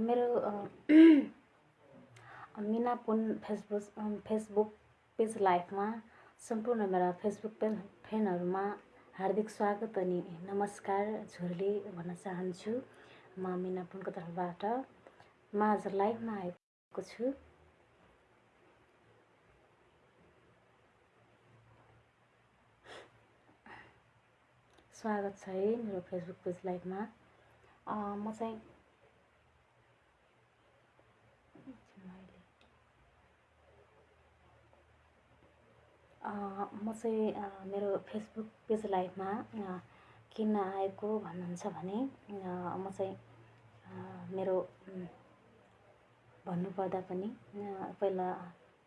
मेरो Mina Pun Facebook Facebook page लाइफमा सम्पूर्ण मेरा फेसबुक पेज फ्यानहरूमा हार्दिक स्वागत अनि नमस्कार झोरले भन्न चाहन्छु। म मिना पुनको तर्फबाट म आज लाइभमा आएको छु। स्वागत छ है मेरो फेसबुक पेज लाइभमा। म चाहिँ म चाहिँ मेरो फेसबुक पेज लाइभमा किन आएको भन्नुहुन्छ भने म चाहिँ मेरो भन्नुपर्दा पनि पहिला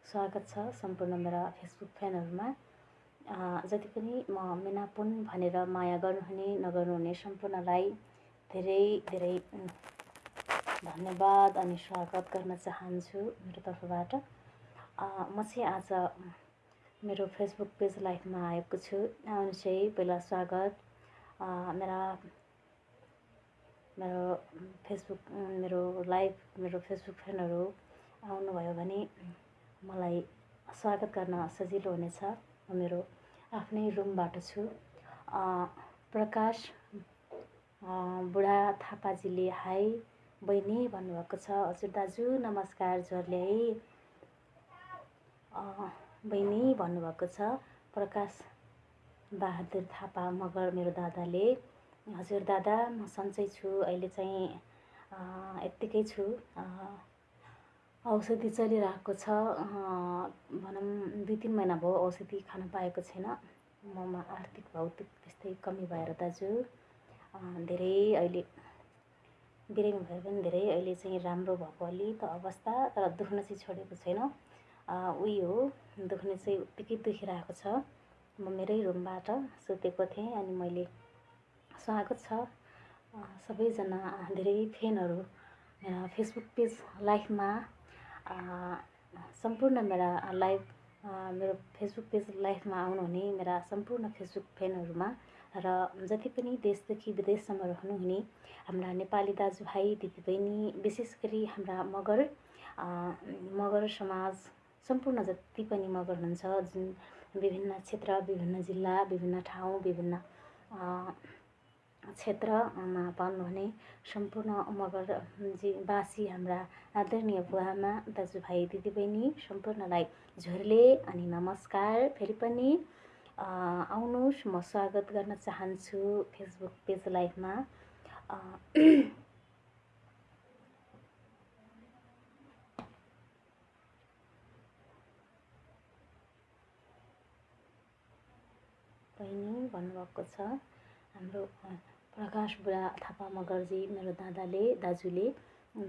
स्वागत छ सम्पूर्ण मेरा फेसबुक फ्यानहरूमा। जति पनि म मिनापुन भनेर माया गर्नुहुने नगर्नुहुने सम्पूर्णलाई धेरै धेरै धन्यवाद अनि स्वागत गर्न चाहन्छु मेरो तर्फबाट। म चाहिँ आज मेरो फेसबुक पेज लाइफमा आएको छु। आउनु चाहिँ पहिला स्वागत। मेरा मेरो फेसबुक मेरो लाइभ मेरो फेसबुक फ्रेन्डहरू आउनुभयो भने मलाई स्वागत गर्न सजिलो हुनेछ। मेरो आफ्नै रुमबाट छु। प्रकाश बुढा थापाजीले हाई बहिनी भन्नुभएको छ। हजुर दाजु नमस्कार झर्ले बहिनी भन्नुभएको छ। प्रकाश बहादुर थापा मगर मेरो दादाले। हजुर दादा म सन्चै छु। अहिले चाहिँ यत्तिकै छु। औषधि चलिरहेको छ। भनौँ दुई तिन महिना भयो औषधि खान पाएको छैन। ममा आर्थिक भौतिक त्यस्तै कमी भएर दाजु। धेरै अहिले बिरामी भए पनि धेरै अहिले चाहिँ राम्रो भएको अलि त अवस्था तर दुख्न चाहिँ छोडेको छैन। उयो हो दुख्ने चाहिँ उत्तिकै दुखिरहेको छ। म मेरै रुमबाट सुतेको थिएँ अनि मैले स्वागत छ। सबैजना धेरै फ्यानहरू फेसबुक पेज लाइभमा सम्पूर्ण मेरा लाइभ मेरो फेसबुक पेज लाइभमा आउनुहुने मेरा सम्पूर्ण फेसबुक फ्यानहरूमा र जति पनि देशदेखि विदेशसम्म रहनुहुने हाम्रा नेपाली दाजुभाइ दिदीबहिनी विशेष गरी हाम्रा मगर मगर समाज सम्पूर्ण जति पनि मगर हुनुहुन्छ जुन विभिन्न क्षेत्र विभिन्न जिल्ला विभिन्न ठाउँ विभिन्न क्षेत्रमा पाउनुहुने सम्पूर्ण मगर बासी हाम्रा आदरणीय बुवामा दाजुभाइ दिदीबहिनी सम्पूर्णलाई झोरले अनि नमस्कार। फेरि पनि आउनुहोस्। म स्वागत गर्न चाहन्छु फेसबुक पेज लाइभमा। बहिनी भन्नुभएको छ हाम्रो प्रकाश बुढा थापा मगर्जी मेरो दादाले दाजुले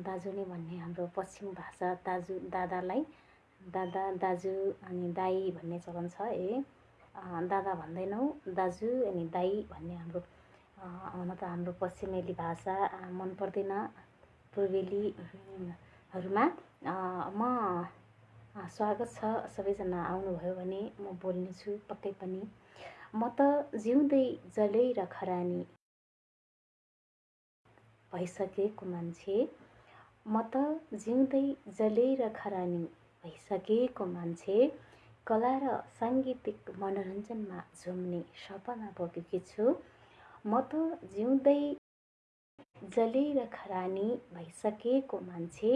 दाजु नै भन्ने हाम्रो पश्चिम भाषा दाजु दादालाई दादा दाजु अनि दाई भन्ने चलन छ ए। दादा भन्दैनौँ दाजु अनि दाई भन्ने हाम्रो हुन त हाम्रो पश्चिमेली भाषा मन पर्दैन पूर्वेलीहरूमा। म स्वागत छ सबैजना आउनुभयो भने म बोल्नेछु पक्कै पनि। म त जिउँदै जलै र खरानी भइसकेको मान्छे म त जिउँदै जलै र खरानी भइसकेको मान्छे कला र साङ्गीतिक मनोरञ्जनमा झुम्ने सपना बोकेकी छु। म त जिउँदै जलै र खरानी भइसकेको मान्छे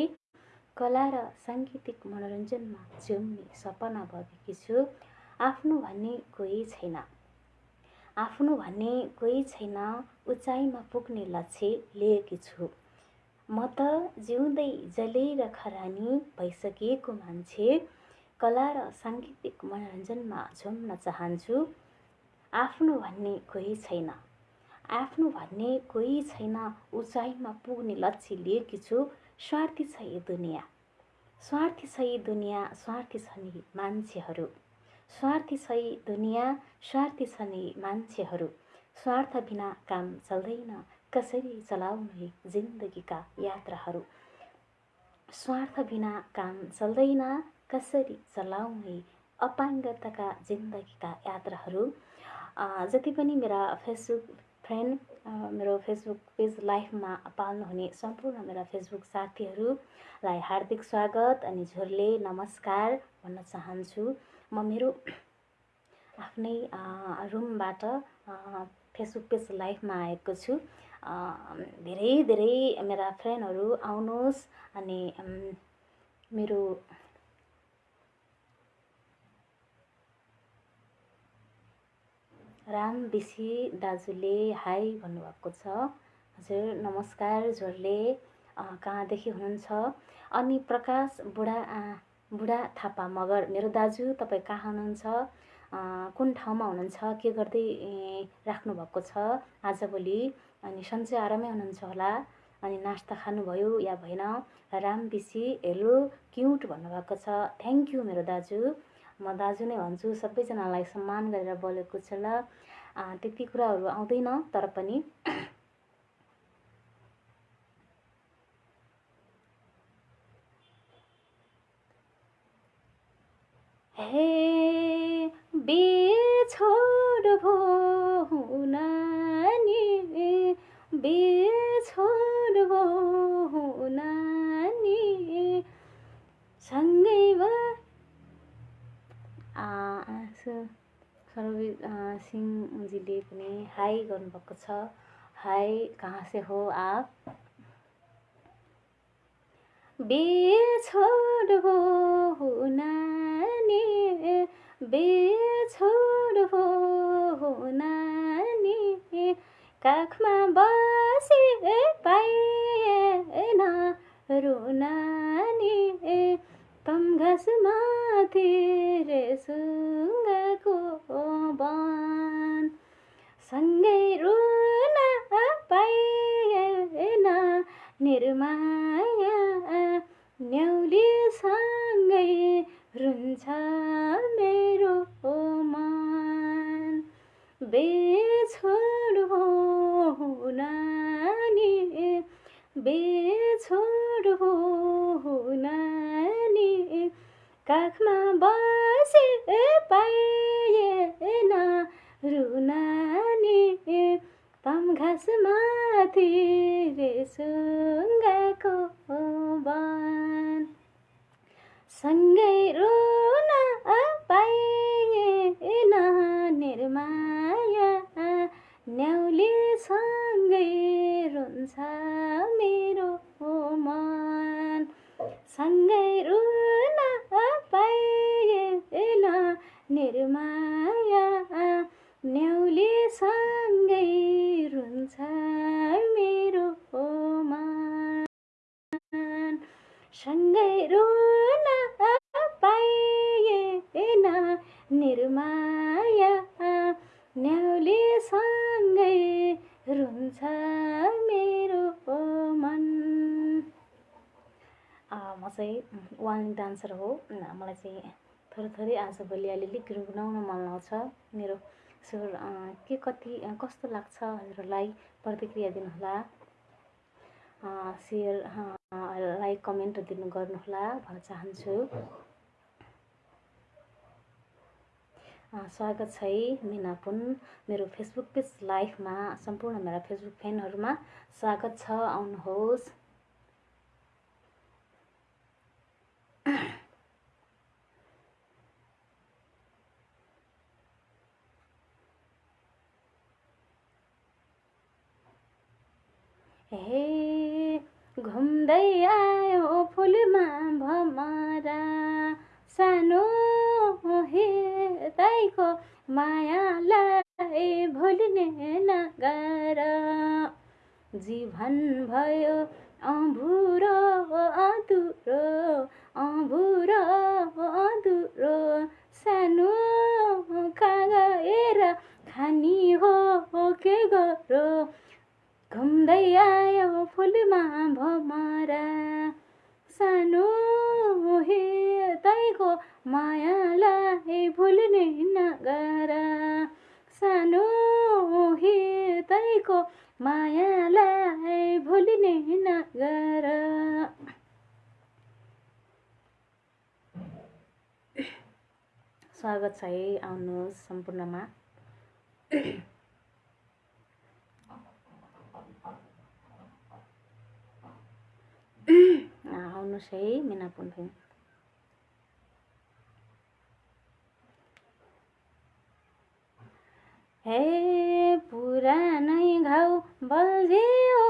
कला र साङ्गीतिक मनोरञ्जनमा झुम्ने सपना बोकेकी छु। आफ्नो भन्ने कोही छैन। आफ्नो भन्ने कोही छैन उचाइमा पुग्ने लक्ष्य लिएकी छु। म त जिउँदै जलेर खरानी भइसकेको मान्छे कला र साङ्गीतिक मनोरञ्जनमा झुम्न चाहन्छु। आफ्नो भन्ने कोही छैन। आफ्नो भन्ने कोही छैन उचाइमा पुग्ने लक्ष्य लिएकी छु। स्वार्थी छ यो दुनियाँ। स्वार्थी छ यो दुनियाँ स्वार्थी छन् मान्छेहरू। स्वार्थी छ दुनियाँ स्वार्थी छन् मान्छेहरू। स्वार्थ बिना काम चल्दैन कसरी चलाउने जिन्दगीका यात्राहरू? स्वार्थ बिना काम चल्दैन कसरी चलाउने अपाङ्गताका जिन्दगीका यात्राहरू? जति पनि मेरा फेसबुक फ्रेन्ड मेरो फेसबुक पेज लाइफमा पाल्नुहुने सम्पूर्ण मेरा फेसबुक साथीहरूलाई हार्दिक स्वागत अनि झोरले नमस्कार भन्न चाहन्छु। म मेरो आफ्नै रुमबाट फेसबुक पेज लाइफमा आएको छु। धेरै धेरै मेरा फ्रेन्डहरू आउनुहोस् अनि मेरो राम बेसी दाजुले हाई भन्नुभएको छ। हजुर नमस्कार जोरले कहाँदेखि हुनुहुन्छ? अनि प्रकाश बुढा बुढा थापा मगर मेरो दाजु तपाईँ कहाँ हुनुहुन्छ? कुन ठाउँमा हुनुहुन्छ? के गर्दै राख्नुभएको छ? आजभोलि अनि सन्चै आरामै हुनुहुन्छ होला। अनि नास्ता खानुभयो या भएन? राम बेसी हेलो क्युट भन्नुभएको छ। थ्याङ्क यू मेरो दाजु। म दाजु नै भन्छु सबैजनालाई सम्मान गरेर बोलेको छु ल। त्यति कुराहरू आउँदैन तर पनि हे बेछोड भो नानी बेछोड भो नानी सँगै सरवीर सिंहजीले पनि हाई गर्नुभएको छ हाई कहाँ से हो आप बेछोड हो नानी बेछोड हो नानी। काखमा बसे पाएन रुनानी तम घाँसमाथि सुङ्गाको बन। सँगै रुन पाएन निर्माया। न्याउलीसँगै रुन्छ मेरो मन बेछोड हो नानी बेछोड हो नानी। काखमा बसे पाएन रुनानी तम घाँसमाथि सुङ्गाको बन। सँगै रुन पाएन निर्माया न्याउलीसँगै रुन्छ मेरो मन सँगै रुन पाएन निर्माया न्याउलीसँगै रुन्छ मेरो मन सँगै रुन पाएन निर्माया। रुन्छ मेरो मन म चाहिँ वान डान्सर हो। मलाई चाहिँ थोरै थोरै आजभोलि अलिअलि गुनगुनाउन मन आउँछ मेरो स्वर के कति कस्तो लाग्छ हजुरहरूलाई प्रतिक्रिया दिनुहोला। सेयर लाइक कमेन्ट दिनु गर्नुहोला भन्न चाहन्छु। स्वागत छ है मिना पुन। मेरो फेसबुक पेज लाइभमा सम्पूर्ण मेरा फेसबुक फ्यानहरूमा स्वागत छ आउनुहोस्। हे घुम्दै आयो फुलमा भमरा। सानो हे ताईको मायालाई भुल्ने नगर। जीवन भयो अँभुरो अधुरो अँभुरो अधुरो। सानो कागएर खानी हो के गरो? घुम्दै आयो फुलमा भमरा। सानो हे तैको मायालाई भुल्ने नगर। सानो हे तैको मायालाई भुल्ने नगर। स्वागत छ है आउनुहोस् सम्पूर्णमा। आउनुहोस् है मिना हे पुरानै घाउ बल्झियो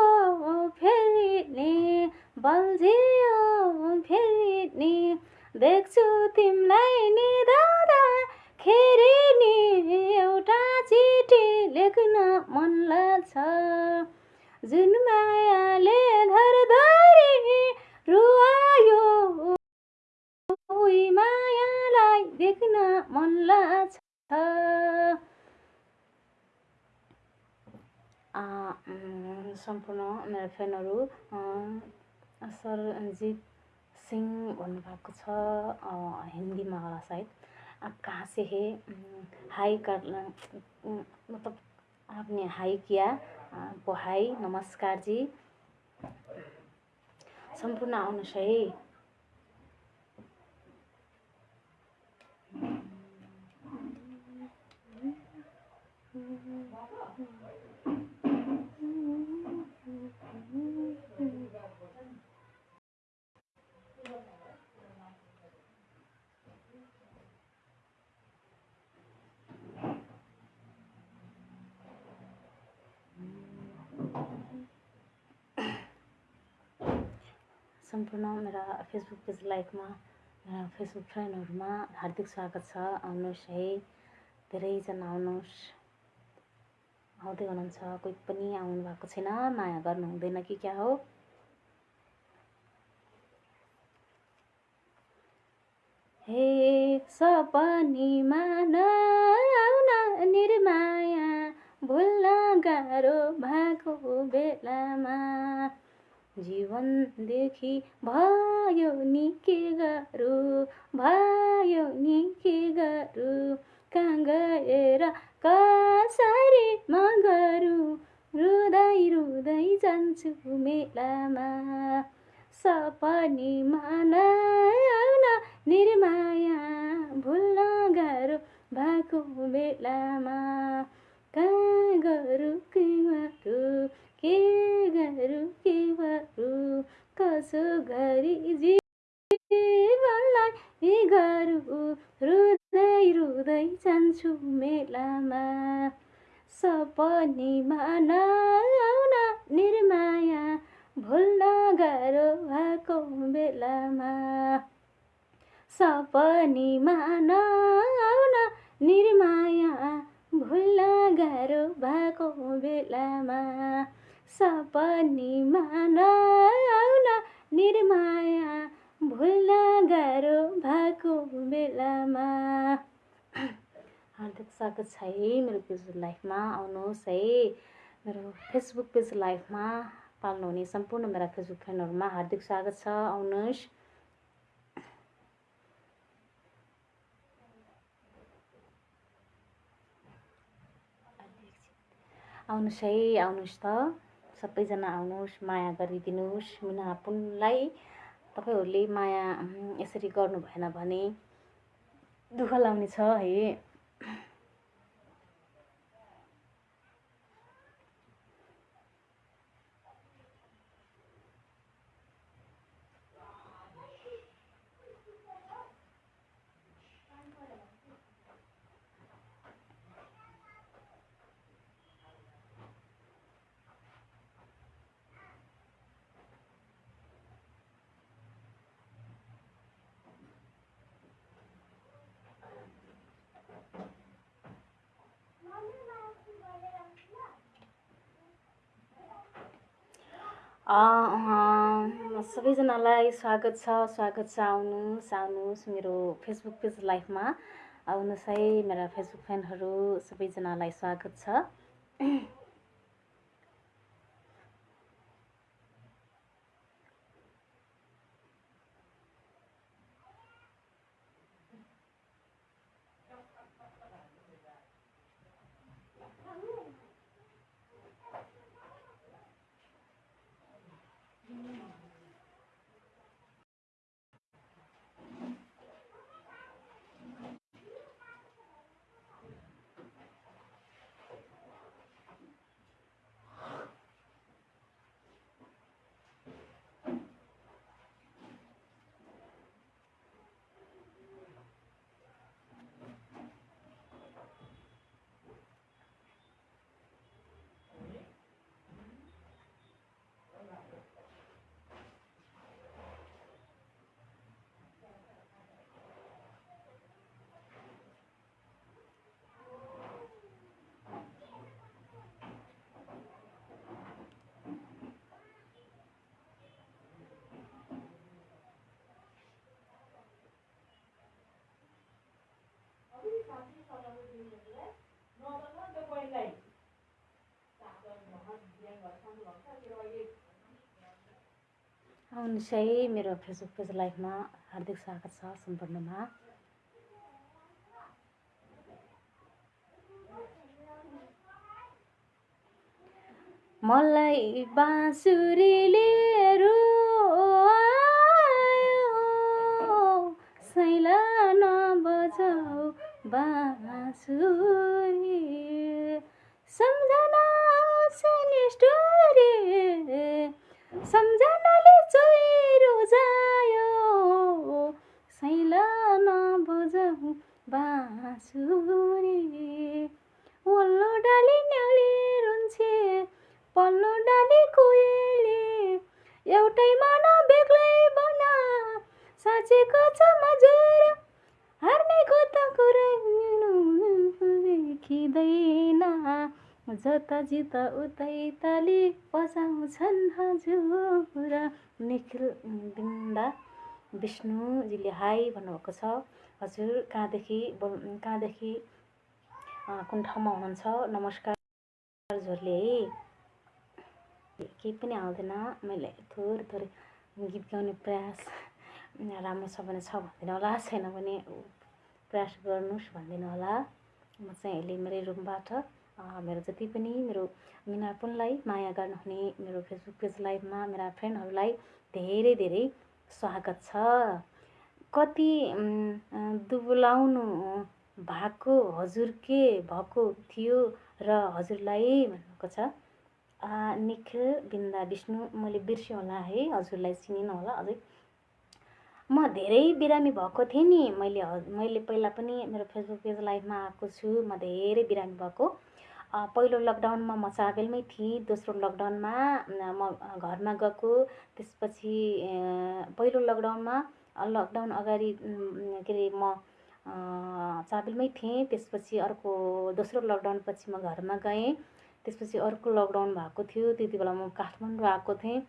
फेरि बल्झियो फेरि देख्छु तिमीलाई खेरि नि एउटा चिठी लेख्न मन लाग्छ। जुन मायाले धरधरी रुवायो मायालाई देख्न मन लाग्छ। सम्पूर्ण मेरो फ्यानहरू सरजित सिंह भन्नुभएको छ हिन्दीमा होला सायद आप कहाँ से है हाई कर मतलब आपने हाई किया आपको नमस्कार जी सम्पूर्ण आउनुहोस् है सम्पूर्ण मेरा फेसबुक पेज लाइभमा मेरा फेसबुक फ्रेन्डहरूमा हार्दिक स्वागत छ। आउनुहोस् है। धेरैजना आउनुहोस्। आउँदै हुनुहुन्छ। कोही पनि आउनु भएको छैन। माया गर्नु हुँदैन कि क्या हो? निर्माया। भुल्न गाह्रो भएको बेलामा जीवनदेखि भयो नि के गरौँ भयो नि के गरौँ कहाँ गएर कसरी म गरौँ रुँदै रुँदै जान्छु मेलामा। सपनीमा नआउन निर्माया भुल्न गाह्रो भएको बेलामा कहाँ गरौँ के गरौँ के गरौँ के गरौँ कसो गरी जीवनलाई गरौँ रुँदै रुँदै जान्छु मेलामा। सपनीमा नआउन निर्माया भुल्न गाह्रो भएको बेलामा। सपनीमा नआउन निर्माया भुल्न गाह्रो भएको बेलामा। सपनीमा नआउन निर्माया भुल्न गाह्रो भएको बेलामा। हार्दिक स्वागत छ है मेरो पेज लाइफमा आउनुहोस् है। मेरो फेसबुक पेज लाइफमा पाल्नुहुने सम्पूर्ण मेरा फेसबुक फ्रेन्डहरूमा हार्दिक स्वागत छ आउनुहोस्। आउनुहोस् है आउनुहोस् त। सबैजना आउनुहोस् माया गरिदिनुहोस्। मिना पुनलाई तपाईँहरूले माया यसरी गर्नु भएन भने दुःख लाउने छ है। सबैजनालाई स्वागत छ स्वागत छ आउनुहोस् आउनुहोस् मेरो फेसबुक पेज लाइफमा आउनुहोस् है मेरा फेसबुक फ्यानहरू सबैजनालाई स्वागत छ। आउनुहोस् है मेरो फेसबुक पेज लाइभमा हार्दिक स्वागत छ सम्पूर्णमा मलाई बाँसुरीले सैला नबजाऊ बाँसुरी सम्झना निष्ठुरी सम्झनाले चोइरो जायो सैला नबजाऊ बाँसुरी वल्लो डाली न्याली रुन्छे पल्लो डाली कुहेली एउटै मन बेग्लै बना साँचेको छ मजुर हार्नेको त कुरै देखिँदैन जता जित उतै ताली बजाउँछन् हजुर निखिल बिन्दा विष्णुजीले हाई भन्नुभएको छ हजुर कहाँदेखि बोल कहाँदेखि कुन ठाउँमा हुनुहुन्छ? नमस्कार हजुरले है केही पनि आउँदैन। मैले थोरै थोरै गीत गाउने प्रयास राम्रो छ भने छ भनिदिनु होला। छैन भने प्रयास गर्नुहोस् भनिदिनु होला। म चाहिँ अहिले मेरै रुमबाट मेरो जति पनि मेरो मिनापुनलाई माया गर्नुहुने मेरो फेसबुक पेज लाइभमा मेरा फ्रेन्डहरूलाई धेरै धेरै स्वागत छ। कति दुबुलाउनु भएको हजुर के भएको थियो र हजुरलाई भन्नुभएको छ? निखिल बिन्दा विष्णु मैले बिर्सेँ होला है हजुरलाई चिनिनँ होला अझै। म धेरै बिरामी भएको थिएँ नि। मैले मैले पहिला पनि मेरो फेसबुक पेज लाइभमा आएको छु म धेरै बिरामी भएको। पहिलो लकडाउनमा म चाबेलमै थिएँ दोस्रो लकडाउनमा म घरमा गएको। त्यसपछि पहिलो लकडाउनमा लकडाउन अगाडि के अरे म चाबेलमै थिएँ। त्यसपछि अर्को दोस्रो लकडाउनपछि म घरमा गएँ। त्यसपछि अर्को लकडाउन भएको थियो। त्यति बेला म काठमाडौँ आएको थिएँ।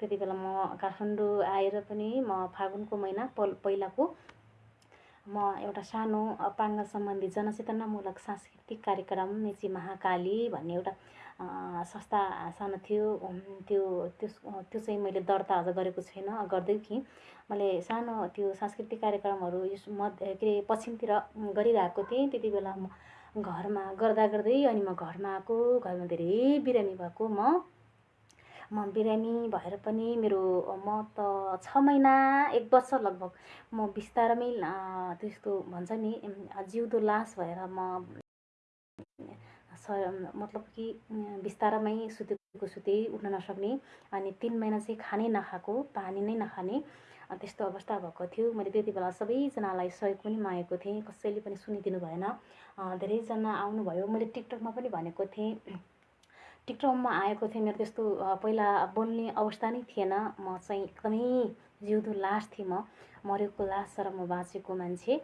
त्यति बेला म काठमाडौँ आएर पनि म फागुनको महिना पल पहिलाको म एउटा सानो अपाङ्ग सम्बन्धी जनचेतनामूलक सांस्कृतिक कार्यक्रम मेची महाकाली भन्ने एउटा संस्था सानो थियो। त्यो त्यो त्यो चाहिँ मैले दर्ता अझ गरेको छैन। गर्दै थिएँ मैले सानो त्यो सांस्कृतिक कार्यक्रमहरू यस मध्य के अरे पश्चिमतिर गरिरहेको थिएँ। त्यति बेला म घरमा गर्दा गर्दै अनि म घरमा आएको घरमा धेरै बिरामी भएको म म बिरामी भएर पनि मेरो म त छ महिना एक वर्ष लगभग म बिस्तारमै त्यस्तो भन्छ नि जिउँदो लास भएर म मतलब कि बिस्तारमै सुतेको सुते उठ्न नसक्ने अनि तिन महिना चाहिँ खानै नखाएको पानी नै नखाने त्यस्तो अवस्था भएको थियो। मैले त्यति बेला सबैजनालाई सहयोग पनि मागेको थिएँ कसैले पनि सुनिदिनु भएन। धेरैजना आउनुभयो मैले टिकटकमा पनि भनेको थिएँ। टिकटकमा आएको थिएँ। मेरो त्यस्तो पहिला बोल्ने अवस्था नै थिएन। म चाहिँ एकदमै जिउँदो लास थिएँ म। मरेको लास र म बाँचेको मान्छे।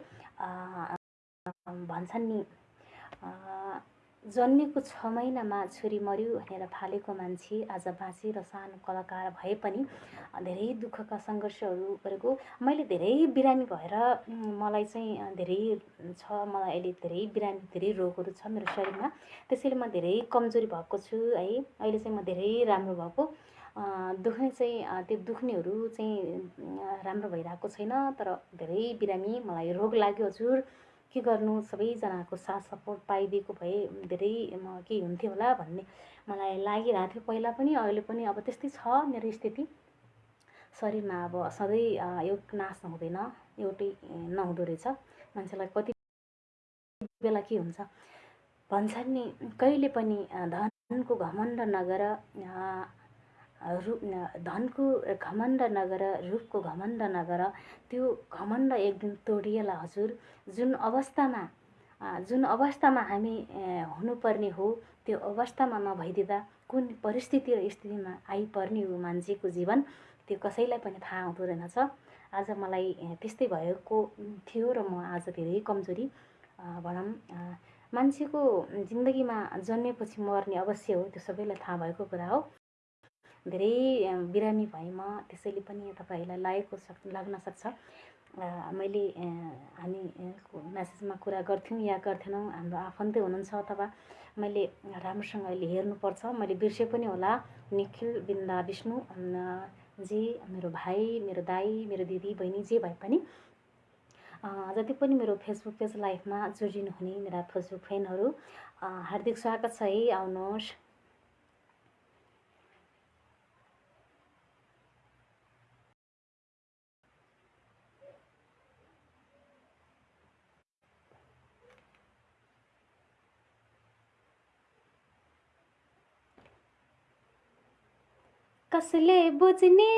भन्छन् नि जन्मेको छ महिनामा छोरी मऱ्यो भनेर फालेको मान्छे आज बाँचे र सानो कलाकार भए पनि धेरै दुःखका सङ्घर्षहरू गरेको। मैले धेरै बिरामी भएर मलाई चाहिँ धेरै छ मलाई अहिले धेरै बिरामी धेरै रोगहरू छ मेरो शरीरमा। त्यसैले म धेरै कमजोरी भएको छु है। अहिले चाहिँ म धेरै राम्रो भएको। दुख्ने चाहिँ त्यो दुख्नेहरू चाहिँ राम्रो भइरहेको छैन तर धेरै बिरामी मलाई रोग लाग्यो हजुर। के गर्नु? सबैजनाको साथ सपोर्ट पाइदिएको भए धेरै म के हुन्थ्यो होला भन्ने मलाई लागिरहेको थियो। पहिला पनि अहिले पनि अब त्यस्तै छ मेरो स्थिति। शरीरमा अब सधैँ एउटा नाश हुँदैन एउटै नहुँदो रहेछ। मान्छेलाई कति बेला के हुन्छ? भन्छन् नि कहिले पनि धनको घमण्ड नगर रूप धनको घमण्ड नगर रूपको घमण्ड नगर त्यो घमण्ड एक दिन तोडिएला हजुर। जुन अवस्थामा जुन अवस्थामा हामी हुनुपर्ने हो त्यो अवस्थामा नभइदिँदा कुन परिस्थिति र स्थितिमा आइपर्ने हो मान्छेको जीवन त्यो कसैलाई पनि थाहा हुँदो रहेनछ। आज मलाई त्यस्तै भएको थियो र म आज धेरै कमजोरी भनौँ मान्छेको जिन्दगीमा जन्मेपछि मर्ने अवश्य हो त्यो सबैलाई थाहा भएको कुरा हो। धेरै बिरामी भएँ म त्यसैले पनि तपाईँहरूलाई लागेको सक् लाग्न सक्छ। मैले हामी म्यासेजमा कुरा गर्थ्यौँ या गर्थेनौँ हाम्रो आफन्तै हुनुहुन्छ अथवा मैले राम्रोसँग अहिले हेर्नुपर्छ। मैले बिर्से पनि होला। निखिल बिन्दा विष्णु जी मेरो भाइ मेरो दाई मेरो दिदी बहिनी जे भए पनि जति पनि मेरो फेसबुक पेज लाइफमा जोडिनुहुने मेरा फेसबुक फ्रेन्डहरू हार्दिक स्वागत छ है। आउनुहोस्। कसले बुझ्ने?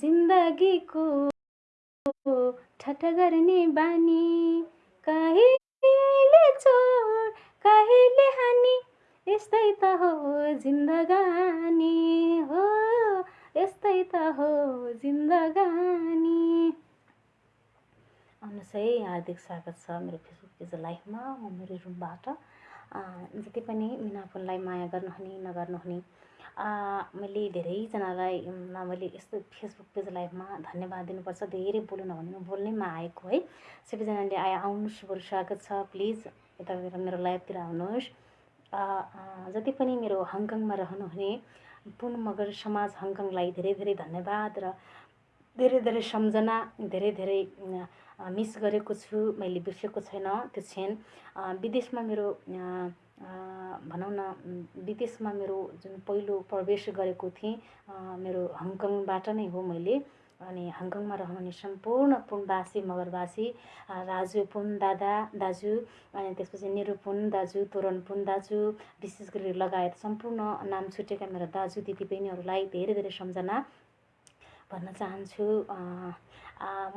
जिन्दगीको ठट्टा गर्ने बानी। कहिले चोर कहिले हानी? यस्तै त हो जिन्दगानी हो। यस्तै त हो जिन्दगानी। आउनुहोस् है हार्दिक स्वागत छ मेरो फेसबुक पेज लाइफमा म मेरो रुमबाट। जति पनि मिनाफोनलाई माया गर्नुहुने नगर्नुहुने मैले धेरैजनालाई मैले यस्तो फेसबुक पेज लाइभमा धन्यवाद दिनुपर्छ। धेरै बोल्नु नभने बोल्नैमा आएको है। सबैजनाले आए आउनुहोस् बरु स्वागत छ। प्लिज यता मेरो लाइभतिर आउनुहोस्। जति पनि मेरो हङकङमा रहनुहुने पुन मगर समाज हङकङलाई धेरै धेरै धन्यवाद र धेरै धेरै सम्झना धेरै धेरै मिस गरेको छु मैले बिर्सेको छैन। त्यो क्षण विदेशमा मेरो भनौँ न विदेशमा मेरो जुन पहिलो प्रवेश गरेको थिएँ मेरो हङकङबाट नै हो मैले। अनि हङकङमा रहनुहुने सम्पूर्ण पुनवासी मगरवासी राजु पुन दादा दाजु अनि त्यसपछि निरुपुन दाजु तोरण पुन दाजु विशेष गरी लगायत सम्पूर्ण नाम छुटेका मेरो दाजु दिदी बहिनीहरूलाई धेरै धेरै सम्झना भन्न चाहन्छु।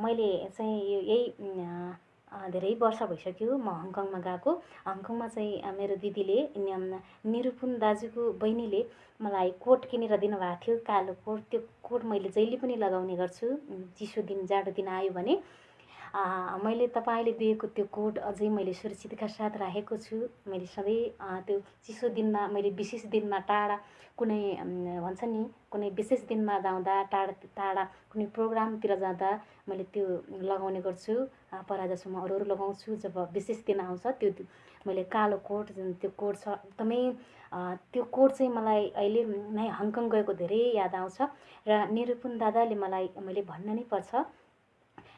मैले चाहिँ यही धेरै वर्ष भइसक्यो म हङकङमा गएको। हङकङमा चाहिँ मेरो दिदीले निरुपुन दाजुको बहिनीले मलाई कोट किनेर दिनुभएको थियो कालो कोट। त्यो कोट मैले जहिले पनि लगाउने गर्छु। चिसो दिन जाडो दिन आयो भने। मैले तपाईँले दिएको त्यो कोड अझै मैले सुरक्षितका साथ राखेको छु। मैले सधैँ त्यो चिसो दिनमा मैले विशेष दिनमा टाढा कुनै भन्छ नि कुनै विशेष दिनमा जाँदा टाढा टाढा कुनै प्रोग्रामतिर जाँदा मैले त्यो लगाउने गर्छु। पराजसम्म अरू अरू लगाउँछु। जब विशेष दिन आउँछ त्यो मैले कालो कोट जुन त्यो कोट छ एकदमै त्यो कोट चाहिँ मलाई अहिले नै हङकङ गएको धेरै याद आउँछ। र निरुपुन दादाले मलाई मैले भन्न नै पर्छ।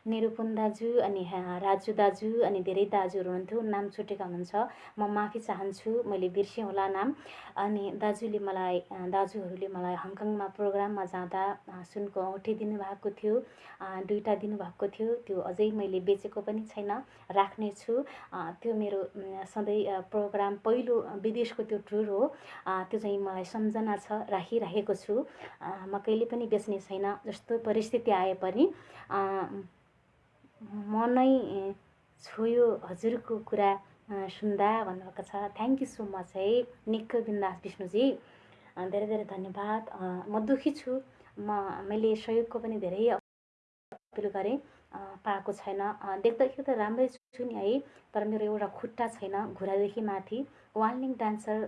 निरुपन दाजु अनि राजु दाजु अनि धेरै दाजुहरू हुनुहुन्थ्यो। नाम छुटेका हुनुहुन्छ। म माफी चाहन्छु। मैले बिर्सेँ होला नाम। अनि दाजुले मलाई दाजुहरूले मलाई हङकङमा प्रोग्राममा जाँदा सुनको औँठी दिनुभएको थियो। दुईवटा दिनुभएको थियो। त्यो अझै मैले बेचेको पनि छैन। राख्नेछु त्यो मेरो सधैँ प्रोग्राम पहिलो विदेशको त्यो टुर हो। त्यो चाहिँ मलाई सम्झना छ। राखिराखेको छु। म कहिले पनि बेच्ने छैन। जस्तो परिस्थिति आए पनि मनै छोयो हजुरको कुरा सुन्दा भन्नुभएको छ। थ्याङ्क यू सो मच है निक्क बिन्दास विष्णुजी। धेरै धेरै धन्यवाद। म दुःखी छु। म मैले सहयोगको पनि धेरै अपिल गरेँ। पाएको छैन। देख्दाखेरि त राम्रै छु नि है तर मेरो एउटा खुट्टा छैन घुँडादेखि माथि। वार्निङ डान्सर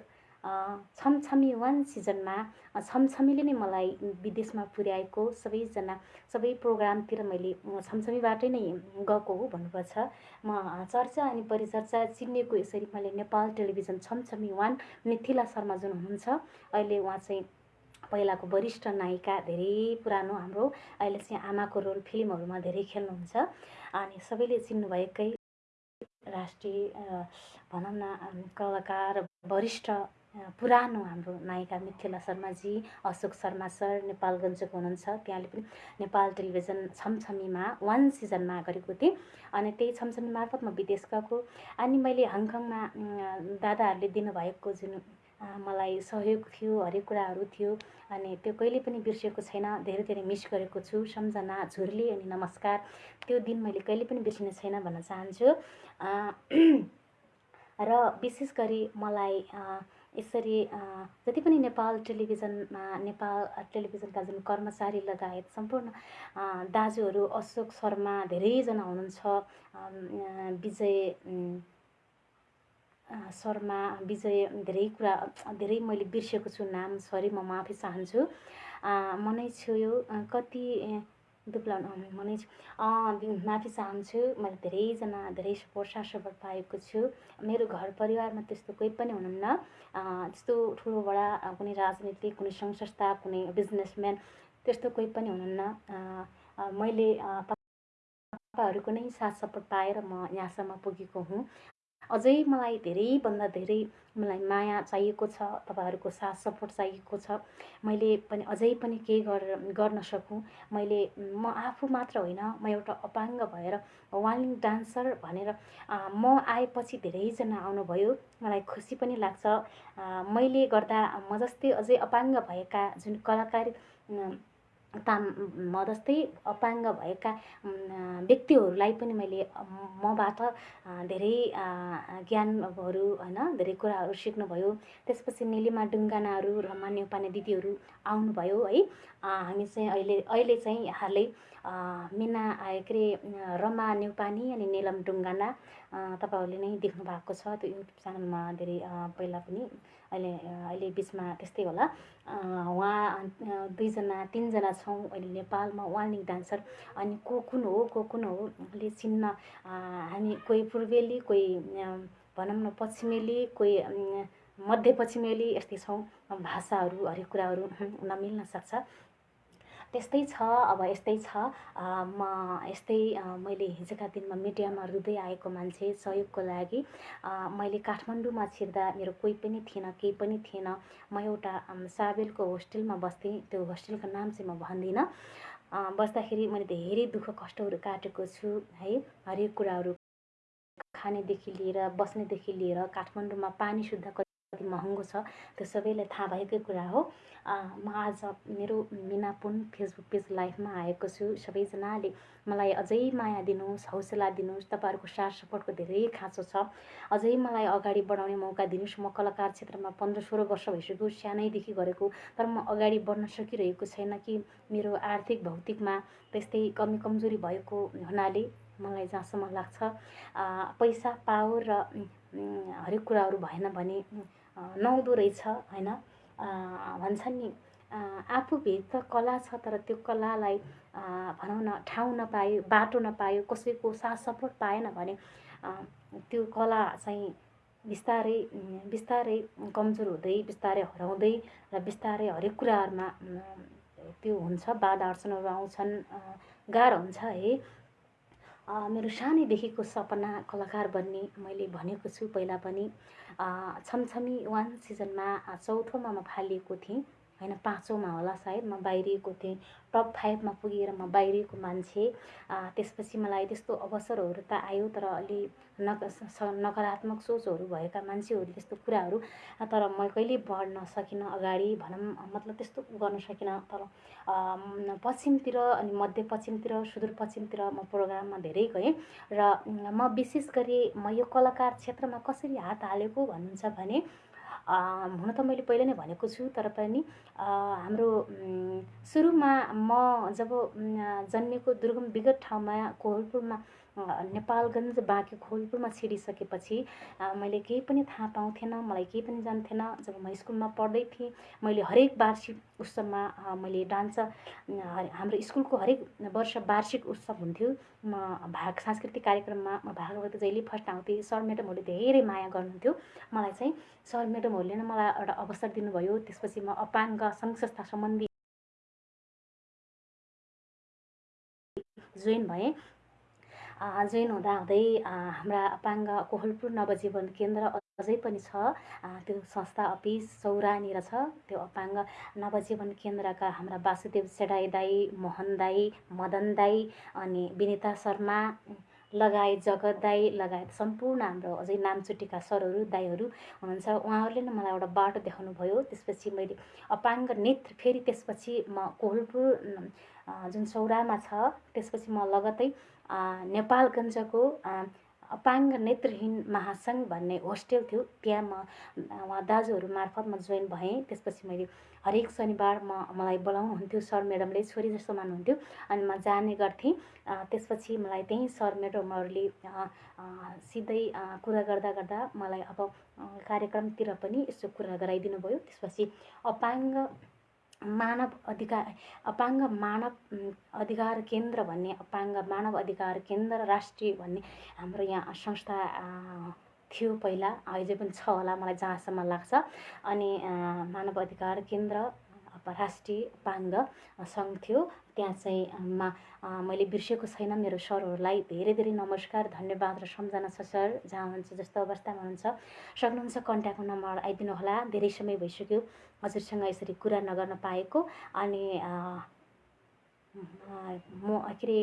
छमछमी वान सिजनमा छमछमीले नै मलाई विदेशमा पुर्याएको सबैजना सबै प्रोग्रामतिर मैले छमछमीबाटै नै गएको हो भन्नुपर्छ। म चर्चा अनि परिचर्चा चिनिएको यसरी मैले नेपाल टेलिभिजन छमछमी वान मिथिला शर्मा जुन हुनुहुन्छ अहिले उहाँ चाहिँ पहिलाको वरिष्ठ नायिका धेरै पुरानो हाम्रो अहिले चाहिँ आमाको रोल फिल्महरूमा धेरै खेल्नुहुन्छ। अनि सबैले चिन्नुभएकै राष्ट्रिय भनौँ न कलाकार वरिष्ठ पुरानो हाम्रो नायिका मिथिला शर्माजी अशोक शर्मा सर नेपालगञ्जको हुनुहुन्छ। त्यहाँले पनि नेपाल टेलिभिजन छमछमीमा वान सिजनमा गरेको थिएँ। अनि त्यही छमछमी मार्फत म विदेश गएको। अनि मैले हङकङमा दादाहरूले दिनुभएको जुन मलाई सहयोग थियो हरेक कुराहरू थियो। अनि त्यो कहिले पनि बिर्सेको छैन। धेरै धेरै मिस गरेको छु। सम्झना झुर्ली अनि नमस्कार। त्यो दिन मैले कहिले पनि बिर्सिने छैन भन्न चाहन्छु। र विशेष गरी मलाई यसरी जति पनि नेपाल टेलिभिजनमा नेपाल टेलिभिजनका जुन कर्मचारी लगायत सम्पूर्ण दाजुहरू अशोक शर्मा धेरैजना हुनुहुन्छ विजय शर्मा विजय धेरै कुरा धेरै मैले बिर्सेको छु नाम सरी म माफी चाहन्छु। मनै छोयो कति दुप्लाउनु हुने माफी चाहन्छु मैले धेरैजना धेरै सपोर्ट साथ सपोर्ट पाएको छु। मेरो घर परिवारमा त्यस्तो कोही पनि हुनुहुन्न। त्यस्तो ठुलो बडा कुनै राजनीतिक कुनै सङ्घ संस्था कुनै बिजनेसम्यान त्यस्तो कोही पनि हुनुहुन्न। मैले तपाईँहरूको नै साथ सपोर्ट पाएर म यहाँसम्म पुगेको हुँ। अझै मलाई धेरैभन्दा धेरै मलाई माया चाहिएको छ तपाईँहरूको साथ सपोर्ट चाहिएको छ। मैले पनि अझै पनि केही गरेर गर्न सकौँ। मैले म आफू मात्र होइन म एउटा अपाङ्ग भएर वालिङ डान्सर भनेर म आएपछि धेरैजना आउनुभयो। मलाई खुसी पनि लाग्छ। मैले गर्दा म जस्तै अझै अपाङ्ग भएका जुन कलाकार ताम म जस्तै अपाङ्ग भएका व्यक्तिहरूलाई पनि मैले मबाट धेरै ज्ञानहरू होइन धेरै कुराहरू सिक्नुभयो। त्यसपछि निलिमा डुङ्गानाहरू रमा नेउपाने दिदीहरू आउनुभयो है। हामी चाहिँ अहिले अहिले चाहिँ हालै मिना के अरे रमा नेउपानी अनि निलम डुङ्गाना तपाईँहरूले नै देख्नु भएको छ। त्यो युट्युब च्यानलमा धेरै पहिला पनि अहिले अहिले बिचमा त्यस्तै होला। उहाँ दुईजना तिनजना छौँ। अहिले नेपालमा वार्निङ डान्सर। अनि को कुन हो को कुन हो ले चिन्न हामी कोही पूर्वेली कोही भनौँ न पश्चिमेली कोही मध्य पश्चिमेली यस्तै छौँ। भाषाहरू हरेक कुराहरू नमिल्न सक्छ। त्यस्तै छ अब यस्तै छ। म यस्तै मैले हिजोका दिनमा मिडियामा रुँदै आएको मान्छे सहयोगको लागि। मैले काठमाडौँमा छिर्दा मेरो कोही पनि थिएन केही पनि थिएन। म एउटा साबेलको होस्टेलमा बस्थेँ त्यो होस्टेलको नाम चाहिँ म भन्दिनँ। बस्दाखेरि मैले धेरै दुःख कष्टहरू काटेको छु है। हरेक कुराहरू खानेदेखि लिएर बस्नेदेखि लिएर काठमाडौँमा पानी शुद्ध कति महँगो छ। त्यो सबैलाई थाहा भएकै कुरा हो। म आज मेरो मिनापुन फेसबुक पेज लाइभमा आएको छु। सबैजनाले मलाई अझै माया दिनुहोस् हौसला दिनुहोस्। तपाईँहरूको साथ सपोर्टको धेरै खाँचो छ। अझै मलाई अगाडि बढाउने मौका दिनुहोस्। म कलाकार क्षेत्रमा पन्ध्र सोह्र वर्ष भइसक्यो सानैदेखि गरेको। तर म अगाडि बढ्न सकिरहेको छैन कि मेरो आर्थिक भौतिकमा त्यस्तै कमी कमजोरी भएको हुनाले मलाई जहाँसम्म लाग्छ। पैसा पावर र हरेक कुराहरू भएन भने नहुँदो रहेछ होइन? भन्छन् नि आफूभित्र कला छ तर त्यो कलालाई भनौँ न ठाउँ नपायो बाटो नपायो कसैको साथ सपोर्ट पाएन भने त्यो कला चाहिँ बिस्तारै बिस्तारै कमजोर हुँदै बिस्तारै हराउँदै र बिस्तारै हरेक कुराहरूमा त्यो हुन्छ बाधा अडचनहरू आउँछन् गाह्रो हुन्छ है? मेरो सानैदेखिको सपना कलाकार बन्ने मैले भनेको छु पहिला पनि। छमछमी वान सिजनमा चौथोमा म फालिएको थिएँ। होइन पाँचौँमा होला सायद म बाहिरिएको थिएँ। टप फाइभमा पुगेर म बाहिरिएको मान्छे। त्यसपछि मलाई त्यस्तो अवसरहरू त आयो तर अलि नक नकारात्मक सोचहरू भएका मान्छेहरू त्यस्तो कुराहरू तर म कहिले बढ्न सकिनँ अगाडि भनौँ मतलब त्यस्तो गर्न सकिनँ। तर पश्चिमतिर अनि मध्यपश्चिमतिर सुदूरपश्चिमतिर म प्रोग्राममा धेरै गएँ र म विशेष गरी म यो कलाकार क्षेत्रमा कसरी हात हालेको भन्नुहुन्छ भने हुन त मैले पहिला नै भनेको छु तर पनि हाम्रो सुरुमा म जब जन्मेको दुर्गम विगत ठाउँमा कोहलपुरमा नेपालगञ्ज बाँकी खोलपुरमा छिरिसकेपछि मैले केही पनि थाहा पाउँथेन मलाई केही पनि जान्थेन। जब म स्कुलमा पढ्दै थिएँ मैले हरेक वार्षिक उत्सवमा मैले डान्स हाम्रो स्कुलको हरेक वर्ष वार्षिक उत्सव हुन्थ्यो। म भाग सांस्कृतिक कार्यक्रममा म भाग जहिले फर्स्ट आउँथेँ सर म्याडमहरूले धेरै माया गर्नुहुन्थ्यो। मलाई चाहिँ सर म्याडमहरूले नै मलाई एउटा अवसर दिनुभयो। त्यसपछि म अपाङ्ग सङ्घ संस्था सम्बन्धी जोइन भएँ। जोइन हुँदाहुँदै हाम्रा अपाङ्ग कोहलपुर नवजीवन केन्द्र अझै पनि छ। त्यो संस्था अफिस सौरानीर छ। त्यो अपाङ्ग नवजीवन केन्द्रका हाम्रा वासुदेव सेडाई दाई मोहन दाई मदन दाई अनि विनिता शर्मा लगायत जगत दाई लगायत सम्पूर्ण हाम्रो अझै नामचुटीका सरहरू दाईहरू हुनुहुन्छ। उहाँहरूले नै मलाई एउटा बाटो देखाउनु भयो त्यसपछि मैले अपाङ्ग नेत्र फेरि त्यसपछि म कोहलपुर जुन सौरामा छ त्यसपछि म लगत्तै नेपालगञ्जको अपाङ्ग नेत्रहीन महासङ्घ भन्ने होस्टेल थियो। त्यहाँ म उहाँ दाजुहरू मार्फत म जोइन भएँ। त्यसपछि मैले हरेक शनिबार म मलाई बोलाउनुहुन्थ्यो सर म्याडमले छोरी जस्तो मान्नुहुन्थ्यो। अनि म जाने गर्थेँ। त्यसपछि मलाई त्यहीँ सर म्याडमहरूले सिधै कुरा गर्दा गर्दा मलाई अब कार्यक्रमतिर पनि यसो कुरा गराइदिनु भयो त्यसपछि अपाङ्ग मानव अधिकार अपाङ्ग मानव अधिकार केन्द्र भन्ने अपाङ्ग मानव अधिकार केन्द्र राष्ट्रिय भन्ने हाम्रो यहाँ संस्था थियो पहिला अझै पनि छ होला मलाई जहाँसम्म लाग्छ। अनि मानव अधिकार केन्द्र राष्ट्रिय अपाङ्ग सङ्घ थियो। त्यहाँ चाहिँ मा मैले बिर्सेको छैन। मेरो सरहरूलाई धेरै धेरै नमस्कार धन्यवाद र सम्झना छ सर। जहाँ हुनुहुन्छ जस्तो अवस्थामा हुनुहुन्छ। सक्नुहुन्छ कन्ट्याक्ट नम्बर आइदिनु होला धेरै समय भइसक्यो। हजुरसँग यसरी कुरा नगर्न पाएको। अनि म के अरे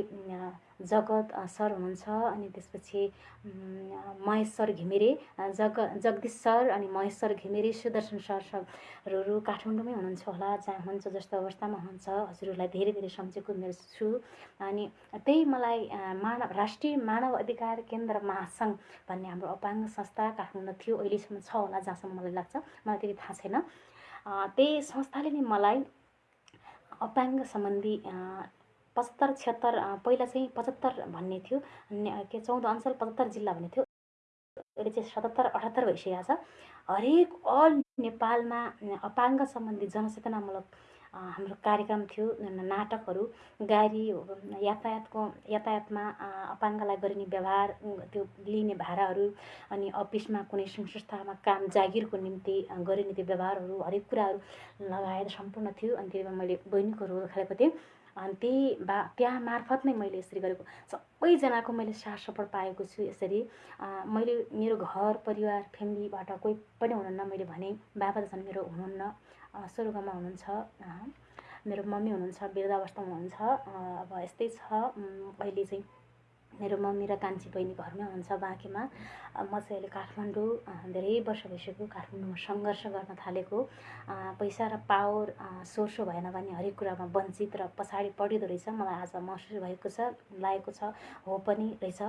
जगत सर हुनुहुन्छ। अनि त्यसपछि महेश सर घिमिरे जग जगदीश सर अनि महेश सर घिमिरे सुदर्शन सर सरहरू काठमाडौँमै हुनुहुन्छ होला जहाँ हुनुहुन्छ जस्तो अवस्थामा हुनुहुन्छ। हजुरहरूलाई धेरै धेरै सम्झेको मेरो छु अनि त्यही मलाई मानव राष्ट्रिय मानव अधिकार केन्द्र महासङ्घ भन्ने हाम्रो अपाङ्ग संस्था काठमाडौँ थियो अहिलेसम्म छ होला जहाँसम्म मलाई लाग्छ। मलाई त्यति थाहा छैन। त्यही संस्थाले नै मलाई अपाङ्ग सम्बन्धी पचहत्तर छिहत्तर पहिला चाहिँ पचहत्तर भन्ने थियो। के चौध अञ्चल पचहत्तर जिल्ला भन्ने थियो। अहिले चाहिँ सतहत्तर अठहत्तर भइसकेको छ। हरेक अल नेपालमा अपाङ्ग सम्बन्धी जनचेतनामूलक हाम्रो कार्यक्रम थियो नाटकहरू गाडी यातायातको यातायातमा अपाङ्गलाई गरिने व्यवहार त्यो लिने भाडाहरू अनि अफिसमा कुनै संस्थामा काम जागिरको निम्ति गरिने त्यो व्यवहारहरू हरेक कुराहरू लगाएर सम्पूर्ण थियो अनि त्यही मैले बहिनीको रोल खेलेको थिएँ। अनि त्यही बा त्यहाँ मार्फत नै मैले यसरी गरेको सबैजनाको मैले साथ सपोर्ट पाएको छु यसरी। मैले मेरो घर परिवार फ्यामिलीबाट कोही पनि हुनुहुन्न मैले भने बाबा त झन् मेरो हुनुहुन्न। स्वर्गमा हुनुहुन्छ मेरो मम्मी हुनुहुन्छ वृद्धावस्थामा हुनुहुन्छ अब यस्तै छ। अहिले चाहिँ मेरो मम्मी र कान्छी बहिनी घरमै हुनुहुन्छ बाँकीमा। म चाहिँ अहिले काठमाडौँ धेरै वर्ष भइसक्यो काठमाडौँमा सङ्घर्ष गर्न थालेको। पैसा र पावर सोर्सो भएन भने हरेक कुरामा वञ्चित र पछाडि पढिँदो रहेछ। मलाई आज महसुस भएको छ लागेको छ हो पनि रहेछ।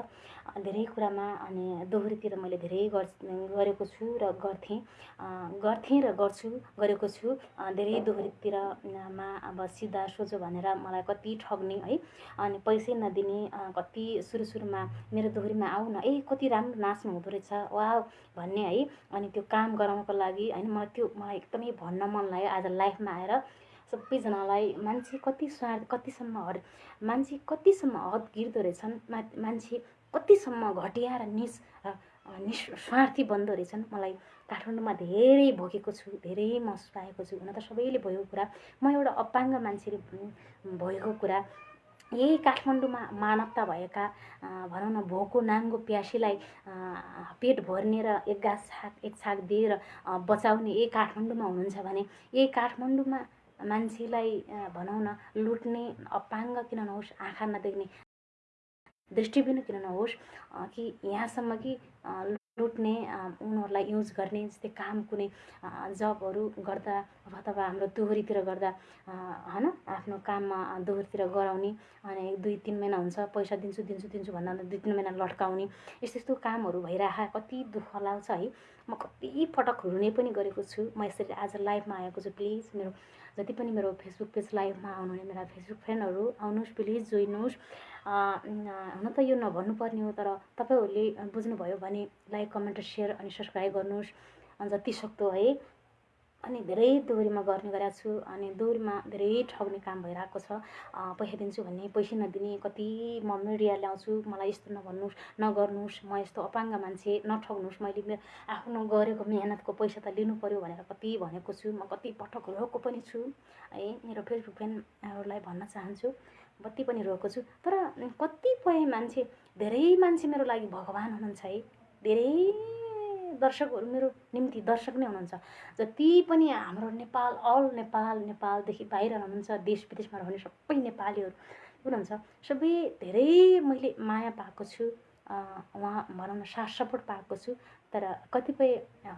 धेरै कुरामा अनि दोहोरीतिर मैले धेरै गरेको छु र गर्थेँ। गर्थेँ र गर्छु गरेको छु। धेरै दोहोरीतिरमा अब सिधा सोझो भनेर मलाई कति ठग्ने है। अनि पैसै नदिने कति सुरु सुरुमा मेरो दोहोरीमा आऊ न ए कति राम्रो नाच्नु हुँदो रहेछ। वा भन्ने है। अनि त्यो काम गराउनको लागि होइन मलाई त्यो मलाई एकदमै भन्न मन लाग्यो। आज लाइफमा आएर सबैजनालाई मान्छे कति स्वार्थ कतिसम्म हर मान्छे कतिसम्म हद गिर्दो रहेछन्। मा मान्छे कतिसम्म घटिया र निस निस्वार्थी बन्दो रहेछन्। मलाई काठमाडौँमा धेरै भोगेको छु धेरै महसुस पाएको छु। हुन त सबैले भएको कुरा। म एउटा अपाङ्ग मान्छेले भएको कुरा। यही काठमाडौँमा मानवता भएका भनौँ न भोको नाङ्गो प्यासीलाई पेट भर्ने र एक गाछ छाक एक छाक दिएर बचाउने यही काठमाडौँमा हुनुहुन्छ भने यही काठमाडौँमा मान्छेलाई भनौँ न लुट्ने अपाङ्ग किन नहोस् आँखा नदेख्ने दृष्टिबिन किन नहोस् कि यहाँसम्म कि लुट्ने उनीहरूलाई युज गर्ने जस्तै काम कुनै जबहरू गर्दा अथवा हाम्रो दोहोरीतिर गर्दा होइन आफ्नो काममा दोहोरीतिर गराउने अनि दुई तिन महिना हुन्छ पैसा दिन्छु दिन्छु दिन्छु भन्दा दुई तिन महिना लट्काउने यस्तो यस्तो कामहरू भइरह कति दुःख लाग्छ है। म कति पटक रुने पनि गरेको छु। म यसरी आज लाइभमा आएको छु प्लिज मेरो जति पनि मेरो फेसबुक पेज लाइभमा आउनुहुने मेरा फेसबुक फ्रेन्डहरू आउनुहोस् प्लिज जोइनुहोस् हुन त यो नभन्नुपर्ने हो तर तपाईँहरूले बुझ्नुभयो भने लाइक कमेन्ट सेयर अनि सब्सक्राइब गर्नुहोस्। जति सक्दो है। अनि धेरै दोहोरीमा गर्ने गरेको छु अनि दोहोरीमा धेरै ठग्ने काम भइरहेको छ। पैसा दिन्छु भन्ने पैसा नदिने कति म मिडिया ल्याउँछु मलाई यस्तो नभन्नुहोस् नगर्नुहोस् म यस्तो अपाङ्ग मान्छे नठग्नुहोस् मैले आफ्नो गरेको मेहनतको पैसा त लिनु पऱ्यो भनेर कति भनेको छु म कति पटक रोएको पनि छु है मेरो फेसबुक फ्रेन्डहरूलाई भन्न चाहन्छु कति पनि रोएको छु। तर कतिपय मान्छे धेरै मान्छे मेरो लागि भगवान् हुनुहुन्छ है धेरै दर्शकहरू मेरो निम्ति दर्शक नै हुनुहुन्छ। जति पनि हाम्रो नेपाल अल नेपाल नेपालदेखि बाहिर हुनुहुन्छ देश विदेशमा रहने सबै नेपालीहरू। हुनुहुन्छ। सबै धेरै मैले माया पाएको छु उहाँ भनौँ न साथ सपोर्ट पाएको छु तर कतिपय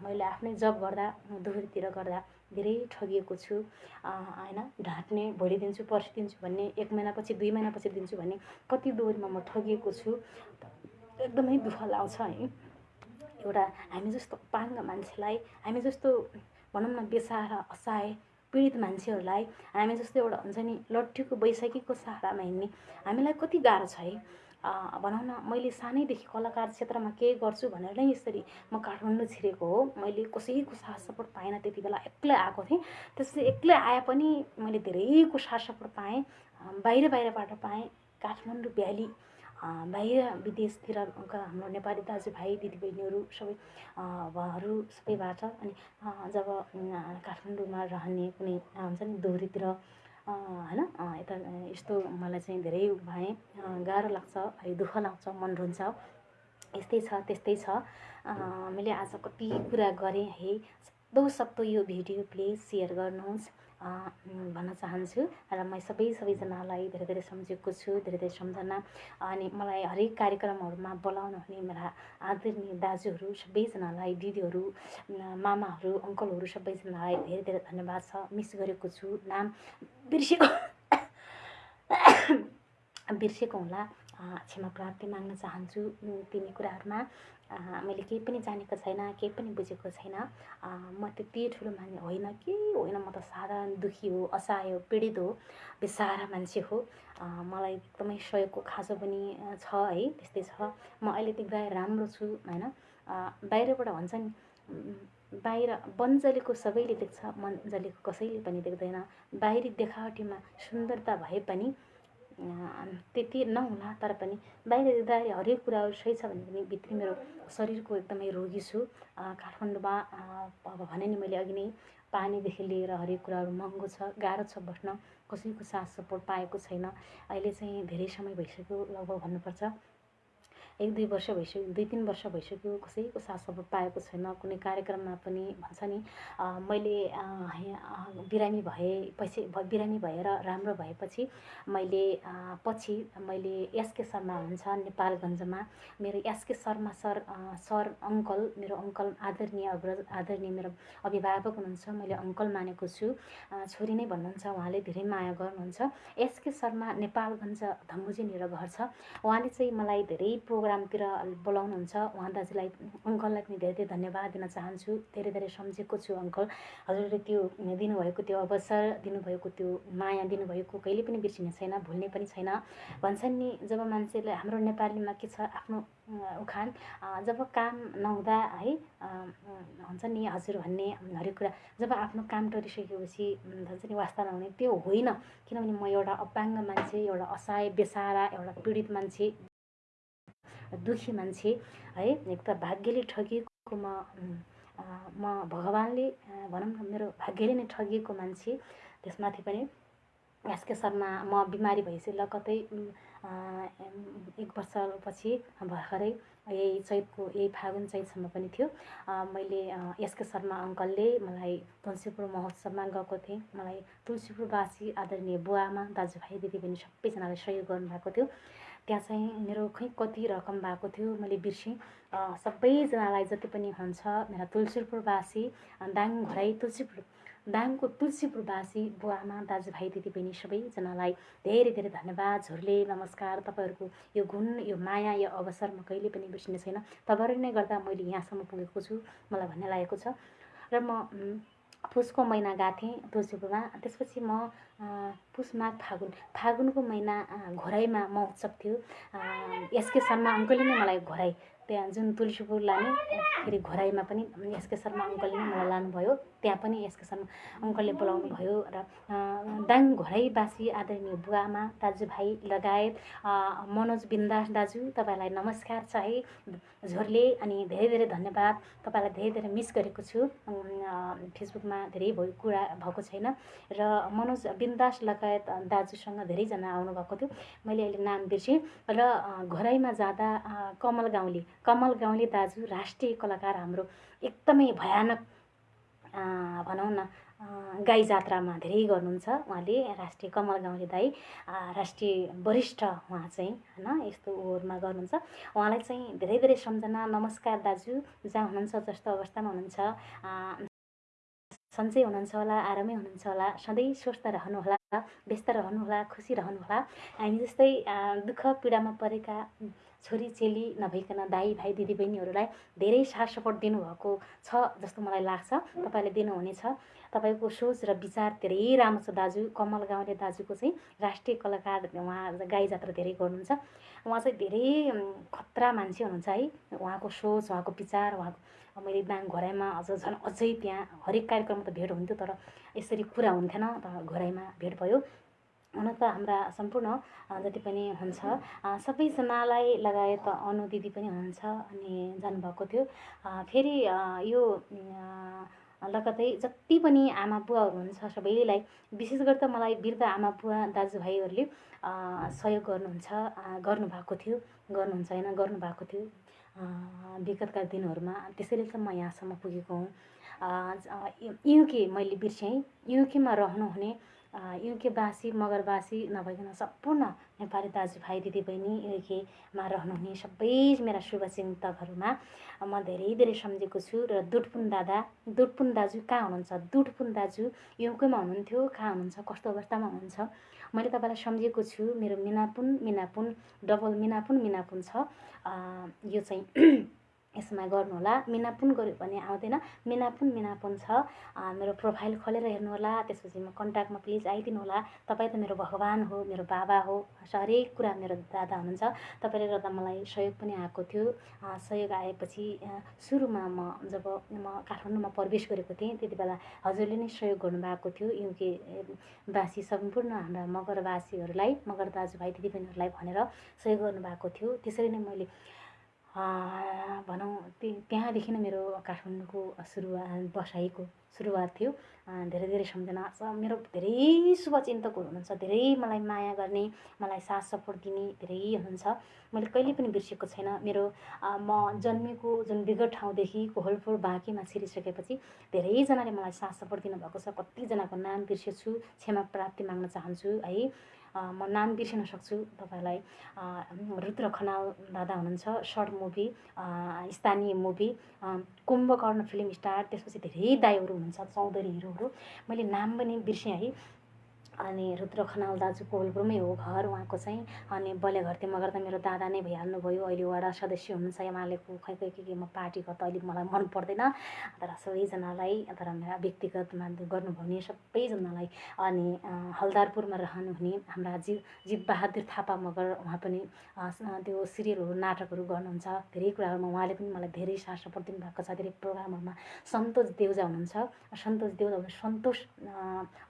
मैले आफ्नै जब गर्दा दोहोरीतिर गर्दा धेरै ठगिएको छु। होइन ढाँट्ने भोलि दिन्छु पर्सि दिन्छु भन्ने एक महिनापछि दुई महिनापछि दिन्छु भन्ने कति दोहोरीमा म ठगिएको छु। एकदमै दुःख लाग्छ है। एउटा हामी जस्तो अपाङ्ग मान्छेलाई हामी जस्तो भनौँ न बेसहारा असहाय पीडित मान्छेहरूलाई हामी जस्तो एउटा हुन्छ नि लट्ठीको बैशाखीको सहारामा हिँड्ने हामीलाई कति गाह्रो छ है? भनौँ न मैले सानैदेखि कलाकार क्षेत्रमा केही गर्छु भनेर नै यसरी म काठमाडौँ छिरेको हो। मैले कसैको साथ सपोर्ट पाइनँ त्यति बेला एक्लै आएको थिएँ। त्यसपछि एक्लै आए पनि मैले धेरैको साथ सपोर्ट पाएँ बाहिर बाहिरबाट पाएँ काठमाडौँ भ्याली बाहिर विदेशतिरका हाम्रो नेपाली दाजुभाइ दिदीबहिनीहरू सबै उहाँहरू सबैबाट अनि जब काठमाडौँमा रहने कुनै हुन्छ नि दोहोरीतिर होइन यता यस्तो मलाई चाहिँ धेरै भएँ गाह्रो लाग्छ है दुःख लाग्छ मन रुन्छ। यस्तै छ त्यस्तै छ। मैले आज कति कुरा गरेँ है। सक्दो सक्दो यो भिडियो प्लिज सेयर गर्नुहोस्। भन्न चाहन्छु र म सबै सबैजनालाई धेरै धेरै सम्झेको छु धेरै धेरै सम्झना। अनि मलाई हरेक कार्यक्रमहरूमा बोलाउनु हुने मेरा आदरणीय दाजुहरू सबैजनालाई दिदीहरू मामाहरू अङ्कलहरू सबैजनालाई धेरै धेरै धन्यवाद छ। मिस गरेको छु नाम बिर्सेको बिर्सेको होला। क्षमा प्राप्ति माग्न चाहन्छु तिनी कुराहरूमा। मैले केही पनि जानेको छैन केही पनि बुझेको छैन। म त्यति ठुलो मान्ने होइन केही होइन म त साधारण दुःखी हो असहाय हो पीडित हो बेसारा मान्छे हो। मलाई एकदमै सहयोगको खाँचो पनि छ है त्यस्तै छ। म अहिले देख्दा राम्रो छु होइन। बाहिरबाट भन्छ नि बाहिर बन्जलेको सबैले देख्छ मन जलेको कसैले पनि देख्दैन। बाहिरी देखावटीमा सुन्दरता भए पनि त्यति नहुला तर पनि बाहिर देख्दाखेरि हरेक कुराहरू सही छ भने पनि भित्री मेरो शरीरको एकदमै रोगी छु। काठमाडौँमा अब भने नि मैले अघि नै पानीदेखि लिएर हरेक कुराहरू महँगो छ गाह्रो छ बस्न। कसैको साथ सपोर्ट पाएको छैन। अहिले चाहिँ धेरै समय भइसक्यो लगभग भन्नुपर्छ। एक दुई वर्ष भइसक्यो दुई तिन वर्ष भइसक्यो कसैको साथ पाएको छैन। कुनै कार्यक्रममा पनि भन्छ नि मैले बिरामी भएपछि बिरामी भएर राम्रो भएपछि मैले पछि मैले एसके शर्मा हुनुहुन्छ नेपालगञ्जमा। मेरो SK Sharma sir sir uncle मेरो अङ्कल आदरणीय अग्रज आदरणीय मेरो अभिभावक हुनुहुन्छ मैले अङ्कल मानेको छु। छोरी नै भन्नुहुन्छ उहाँले धेरै माया गर्नुहुन्छ। एसके शर्मा नेपालगञ्ज धम्बुजीनिर घर छ। उहाँले चाहिँ मलाई धेरै प्रो प्रोग्रामतिर बोलाउनुहुन्छ। उहाँ दाजुलाई अङ्कललाई पनि धेरै धेरै धन्यवाद दिन चाहन्छु। धेरै धेरै सम्झेको छु अङ्कल। हजुरले त्यो दिनुभएको त्यो अवसर दिनुभएको त्यो माया दिनुभएको कहिले पनि बिर्सिने छैन भुल्ने पनि छैन। भन्छन् नि जब मान्छेले हाम्रो नेपालीमा के छ आफ्नो उखान जब काम नहुँदा है हुन्छ नि हजुर भन्ने हरेक कुरा जब आफ्नो काम टरिसकेपछि भन्छ नि वास्ता नहुने त्यो होइन। किनभने म एउटा अपाङ्ग मान्छे एउटा असहाय बेसारा एउटा पीडित मान्छे। दुःखी मान्छे है एक त भाग्यले ठगिएको म म भगवान्ले भनौँ न मेरो भाग्यले नै ठगिएको मान्छे त्यसमाथि पनि एसके शर्मा म बिमारी भएपछि ल कतै एक वर्षपछि भर्खरै यही चैतको यही फागुन चैतसम्म पनि थियो। मैले एसके शर्मा अङ्कलले मलाई तुलसीपुर महोत्सवमा गएको थिएँ। मलाई तुलसीपुरवासी आदरणीय बुवामा दाजुभाइ दिदीबहिनी सबैजनाले सहयोग गर्नुभएको थियो। त्यहाँ चाहिँ मेरो खै कति रकम भएको थियो मैले बिर्सेँ। सबैजनालाई जति पनि हुन्छ मेरा तुलसीपुरवासी दाङ घराइ तुलसीपुर दाङको तुलसीपुरवासी बुवा आमा दाजुभाइ दिदीबहिनी सबैजनालाई धेरै धेरै धन्यवाद झुरले नमस्कार। तपाईँहरूको यो गुण यो माया यो अवसर म कहिले पनि बिर्सिने छैन। तपाईँहरू नै गर्दा मैले यहाँसम्म पुगेको छु मलाई भन्ने लागेको छ। र म पुसको महिना गएको थिएँ तुलसीपुरमा त्यसपछि म पुस माघ फागुन फागुनको महिना घोराइमा महोत्सव थियो। एसके शर्मा अङ्कलले नै मलाई घोराइ त्यहाँ जुन तुलसीपुर लाने फेरि घोराइमा पनि एसके शर्मा अङ्कलले नै मलाई लानुभयो। त्यहाँ पनि एसके शर्मा अङ्कलले बोलाउनु भयो र दाङ घोराइवासी आदरणीय बुवामा दाजुभाइ लगायत मनोज बिन्दास दाजु तपाईँलाई नमस्कार छ है झोरले अनि धेरै धेरै धन्यवाद। तपाईँलाई धेरै धेरै मिस गरेको छु। फेसबुकमा धेरै भयो कुरा भएको छैन। र मनोज बिन्दास लगायत दाजुसँग धेरैजना आउनुभएको थियो। मैले अहिले नाम बिर्सेँ। र घोराइमा जाँदा कमल गाउँले कमल गाउँले दाजु राष्ट्रिय कलाकार हाम्रो एकदमै भयानक भनौँ न गाई जात्रामा धेरै गर्नुहुन्छ उहाँले राष्ट्रिय कमल गाउँले दाई राष्ट्रिय वरिष्ठ उहाँ चाहिँ होइन यस्तो ओहोरमा गर्नुहुन्छ। उहाँलाई चाहिँ धेरै धेरै सम्झना नमस्कार दाजु जहाँ हुनुहुन्छ जस्तो अवस्थामा हुनुहुन्छ। सन्चै हुनुहुन्छ होला आरामै हुनुहुन्छ होला सधैँ स्वस्थ रहनुहोला व्यस्त रहनुहोला खुसी रहनुहोला हामी जस्तै दुःख पीडामा परेका छोरी चेली नभइकन दाई भाइ दिदीबहिनीहरूलाई धेरै साथ सपोर्ट दिनुभएको छ जस्तो मलाई लाग्छ। तपाईँले दिनुहुनेछ। तपाईँको सोच र विचार धेरै राम्रो छ दाजु। कमल गाउँले दाजुको चाहिँ राष्ट्रिय कलाकार उहाँ गाई जात्रा धेरै गर्नुहुन्छ। उहाँ चाहिँ धेरै खतरा मान्छे हुनुहुन्छ है। उहाँको सोच उहाँको विचार उहाँको मैले दाङ घोराइमा अझ झन् अझै त्यहाँ हरेक कार्यक्रममा त भेट हुन्थ्यो तर यसरी कुरा हुन्थेन तर घोराइमा भेट भयो। हुन त हाम्रा सम्पूर्ण जति पनि हुन्छ सबैजनालाई लगायत अनु दिदी पनि हुनुहुन्छ अनि जानुभएको थियो। फेरि यो लगतै जति पनि आमा बुवाहरू हुनुहुन्छ सबैलाई विशेष गरी त मलाई वृद्ध आमा बुवा दाजुभाइहरूले सहयोग गर्नुहुन्छ गर्नुभएको थियो गर्नुहुन्छ होइन गर्नुभएको थियो विगतका दिनहरूमा। त्यसैले त म यहाँसम्म पुगेको हुँ। युके मैले बिर्सेँ युकेमा रहनुहुने युकेवासी मगरवासी नभइकन सम्पूर्ण नेपाली दाजुभाइ दिदीबहिनी युकेमा रहनुहुने सबै मेरा शुभचिन्तकहरूमा म धेरै धेरै सम्झेको छु र दुटपुन दादा दुटपुन दाजु कहाँ हुनुहुन्छ? दुटपुन दाजु युकेमा हुनुहुन्थ्यो कहाँ हुनुहुन्छ? कस्तो अवस्थामा हुनुहुन्छ? मैले तपाईँलाई सम्झेको छु मेरो मिनापुन मिनापुन डबल मिनापुन मिनापुन छ। यो चाहिँ यसमा गर्नुहोला। मिनापुन गऱ्यो भने आउँदैन। मिनापुन मिनापुन छ। मेरो प्रोफाइल खोलेर हेर्नुहोला। त्यसपछि म कन्ट्याक्टमा प्लिज आइदिनु होला तपाईँ त मेरो भगवान् हो मेरो बाबा हो। हरेक कुरा मेरो दादा हुनुहुन्छ। तपाईँले गर्दा मलाई सहयोग पनि आएको थियो। सहयोग आएपछि सुरुमा म जब म काठमाडौँमा प्रवेश गरेको थिएँ त्यति बेला हजुरले नै सहयोग गर्नुभएको थियो। युके वासी सम्पूर्ण हाम्रा मगरवासीहरूलाई मगर दाजुभाइ दिदीबहिनीहरूलाई भनेर सहयोग गर्नुभएको थियो। त्यसरी नै मैले भनौँ त्यहाँदेखि नै मेरो काठमाडौँको सुरुवात बसाइको सुरुवात थियो। धेरै धेरै सम्झना छ। मेरो धेरै शुभचिन्तकहरू हुनुहुन्छ धेरै मलाई माया गर्ने मलाई साथ सपोर्ट दिने धेरै हुनुहुन्छ। मैले कहिले पनि बिर्सेको छैन। मेरो म जन्मेको जुन विगत ठाउँदेखि कोहलपुर बाँकीमा छिरिसकेपछि धेरैजनाले मलाई साथ सपोर्ट दिनुभएको छ। कतिजनाको नाम बिर्सेछु क्षमा प्राप्ति माग्न चाहन्छु है। म नाम बिर्सिन सक्छु तपाईँलाई। रुद्र खनाल दादा हुनुहुन्छ सर्ट मुभी स्थानीय मुभी कुम्भकर्ण फिल्म स्टार त्यसपछि धेरै दाईहरू हुनुहुन्छ चौधरी हिरोहरू मैले नाम पनि बिर्सेँ है। अनि रुद्र खनाल दाजु कोवलपुरमै हो घर उहाँको चाहिँ। अनि बलेघरते मगर त मेरो दादा नै भइहाल्नु भयो अहिले वडा सदस्य हुनुहुन्छ एमालेको खै खै के के म पार्टीको त अहिले मलाई मन पर्दैन। तर सबैजनालाई तर मेरा व्यक्तिगतमा भने सबैजनालाई। अनि हलदारपुरमा रहनुहुने हाम्रा जी जीवबहादुर थापा मगर उहाँ पनि त्यो सिरियलहरू नाटकहरू गर्नुहुन्छ। धेरै कुराहरूमा उहाँले पनि मलाई धेरै साथ सपोर्ट दिनुभएको छ। धेरै प्रोग्रामहरूमा सन्तोष देउजा हुनुहुन्छ। सन्तोष देउजा सन्तोष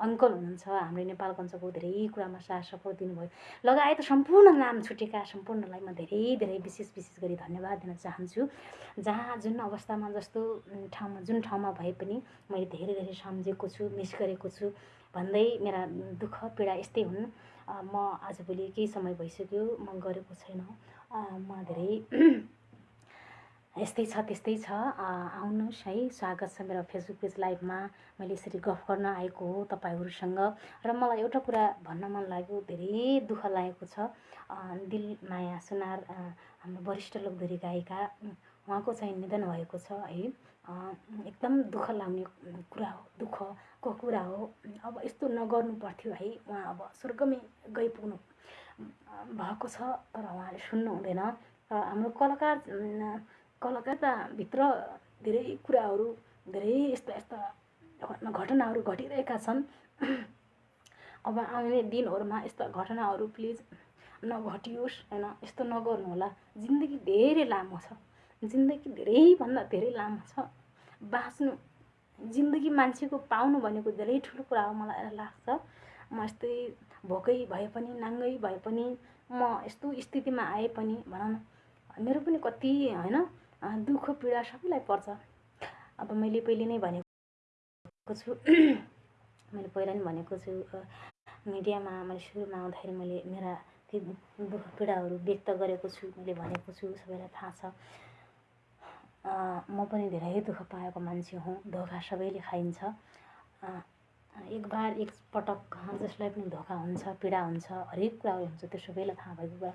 अङ्कल हुनुहुन्छ। हाम्रो नेपालगञ्जको धेरै कुरामा साथ सपोर्ट दिनुभयो। लगायत सम्पूर्ण नाम छुटेका सम्पूर्णलाई म धेरै धेरै विशेष विशेष गरी धन्यवाद दिन चाहन्छु। जहाँ जुन अवस्थामा जस्तो ठाउँमा जुन ठाउँमा भए पनि मैले धेरै धेरै सम्झेको छु मिस गरेको छु भन्दै मेरा दुःख पीडा यस्तै हुन्। म आजभोलि केही समय भइसक्यो म गरेको छैन। म धेरै यस्तै छ त्यस्तै छ। आउनुहोस् है। स्वागत छ मेरो फेसबुक पेज लाइभमा। मैले यसरी गफ गर्न आएको हो तपाईँहरूसँग। र मलाई एउटा कुरा भन्न मन लाग्यो धेरै दुःख लागेको छ। दिल माया सुनार हाम्रो वरिष्ठ लोकधोरी गायिका उहाँको चाहिँ निधन भएको छ है। एकदम दुःख लाग्ने कुरा हो दुःखको कुरा हो। अब यस्तो नगर्नु पर्थ्यो है। उहाँ अब स्वर्गमै गइपुग्नु भएको छ तर उहाँले सुन्नु हुँदैन। हाम्रो कलाकार कलकत्ताभित्र धेरै कुराहरू धेरै यस्ता यस्ता घटनाहरू घटिरहेका छन्। अब आउने दिनहरूमा यस्ता घटनाहरू प्लिज नघटियोस् होइन? यस्तो नगर्नु होला। जिन्दगी धेरै लामो छ। जिन्दगी धेरैभन्दा धेरै लामो छ। बाँच्नु जिन्दगी मान्छेको पाउनु भनेको धेरै ठुलो कुरा हो मलाई लाग्छ। म यस्तै भोकै भए पनि नाङ्गै भए पनि म यस्तो स्थितिमा आए पनि भनौँ न मेरो पनि कति होइन? दुःख पीडा सबैलाई पर्छ। अब मैले पहिले नै भनेको छु। मैले पहिला नै भनेको छु मिडियामा मैले सुरुमा आउँदाखेरि मैले मेरा ती दुःख पीडाहरू व्यक्त गरेको छु मैले भनेको छु सबैलाई थाहा छ। म पनि धेरै दुःख पाएको मान्छे हुँ धोका सबैले खाइन्छ। एक बार एक पटक जसलाई पनि धोका हुन्छ पीडा हुन्छ हरेक कुराहरू हुन्छ त्यो सबैलाई थाहा भएको कुरा।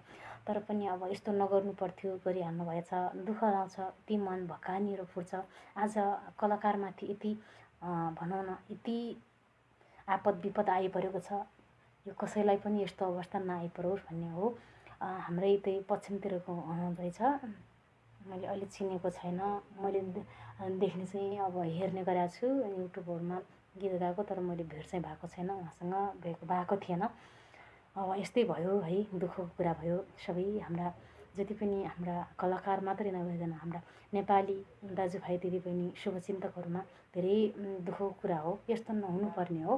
तर पनि अब यस्तो नगर्नु पर्थ्यो गरिहाल्नु भएछ। दुःख लाउँछ यति मन भकानिएर फुट्छ। आज कलाकारमाथि यति भनौँ न यति आपद विपद आइपरेको छ। यो कसैलाई पनि यस्तो अवस्था नआइपरोस् भन्ने हो। हाम्रै त्यही पश्चिमतिरको रहेछ मैले अहिले चिनेको छैन। मैले देख्ने चाहिँ अब हेर्ने गरेको छु युट्युबहरूमा। गीत गाएको तर मैले भेट चाहिँ भएको छैन। उहाँसँग भेट भएको थिएन। यस्तै भयो है दुःखको कुरा भयो सबै हाम्रा जति पनि हाम्रा कलाकार मात्रै नभइकन हाम्रा नेपाली दाजुभाइ दिदीबहिनी शुभचिन्तकहरूमा धेरै दुःखको कुरा हो यस्तो नहुनुपर्ने हो।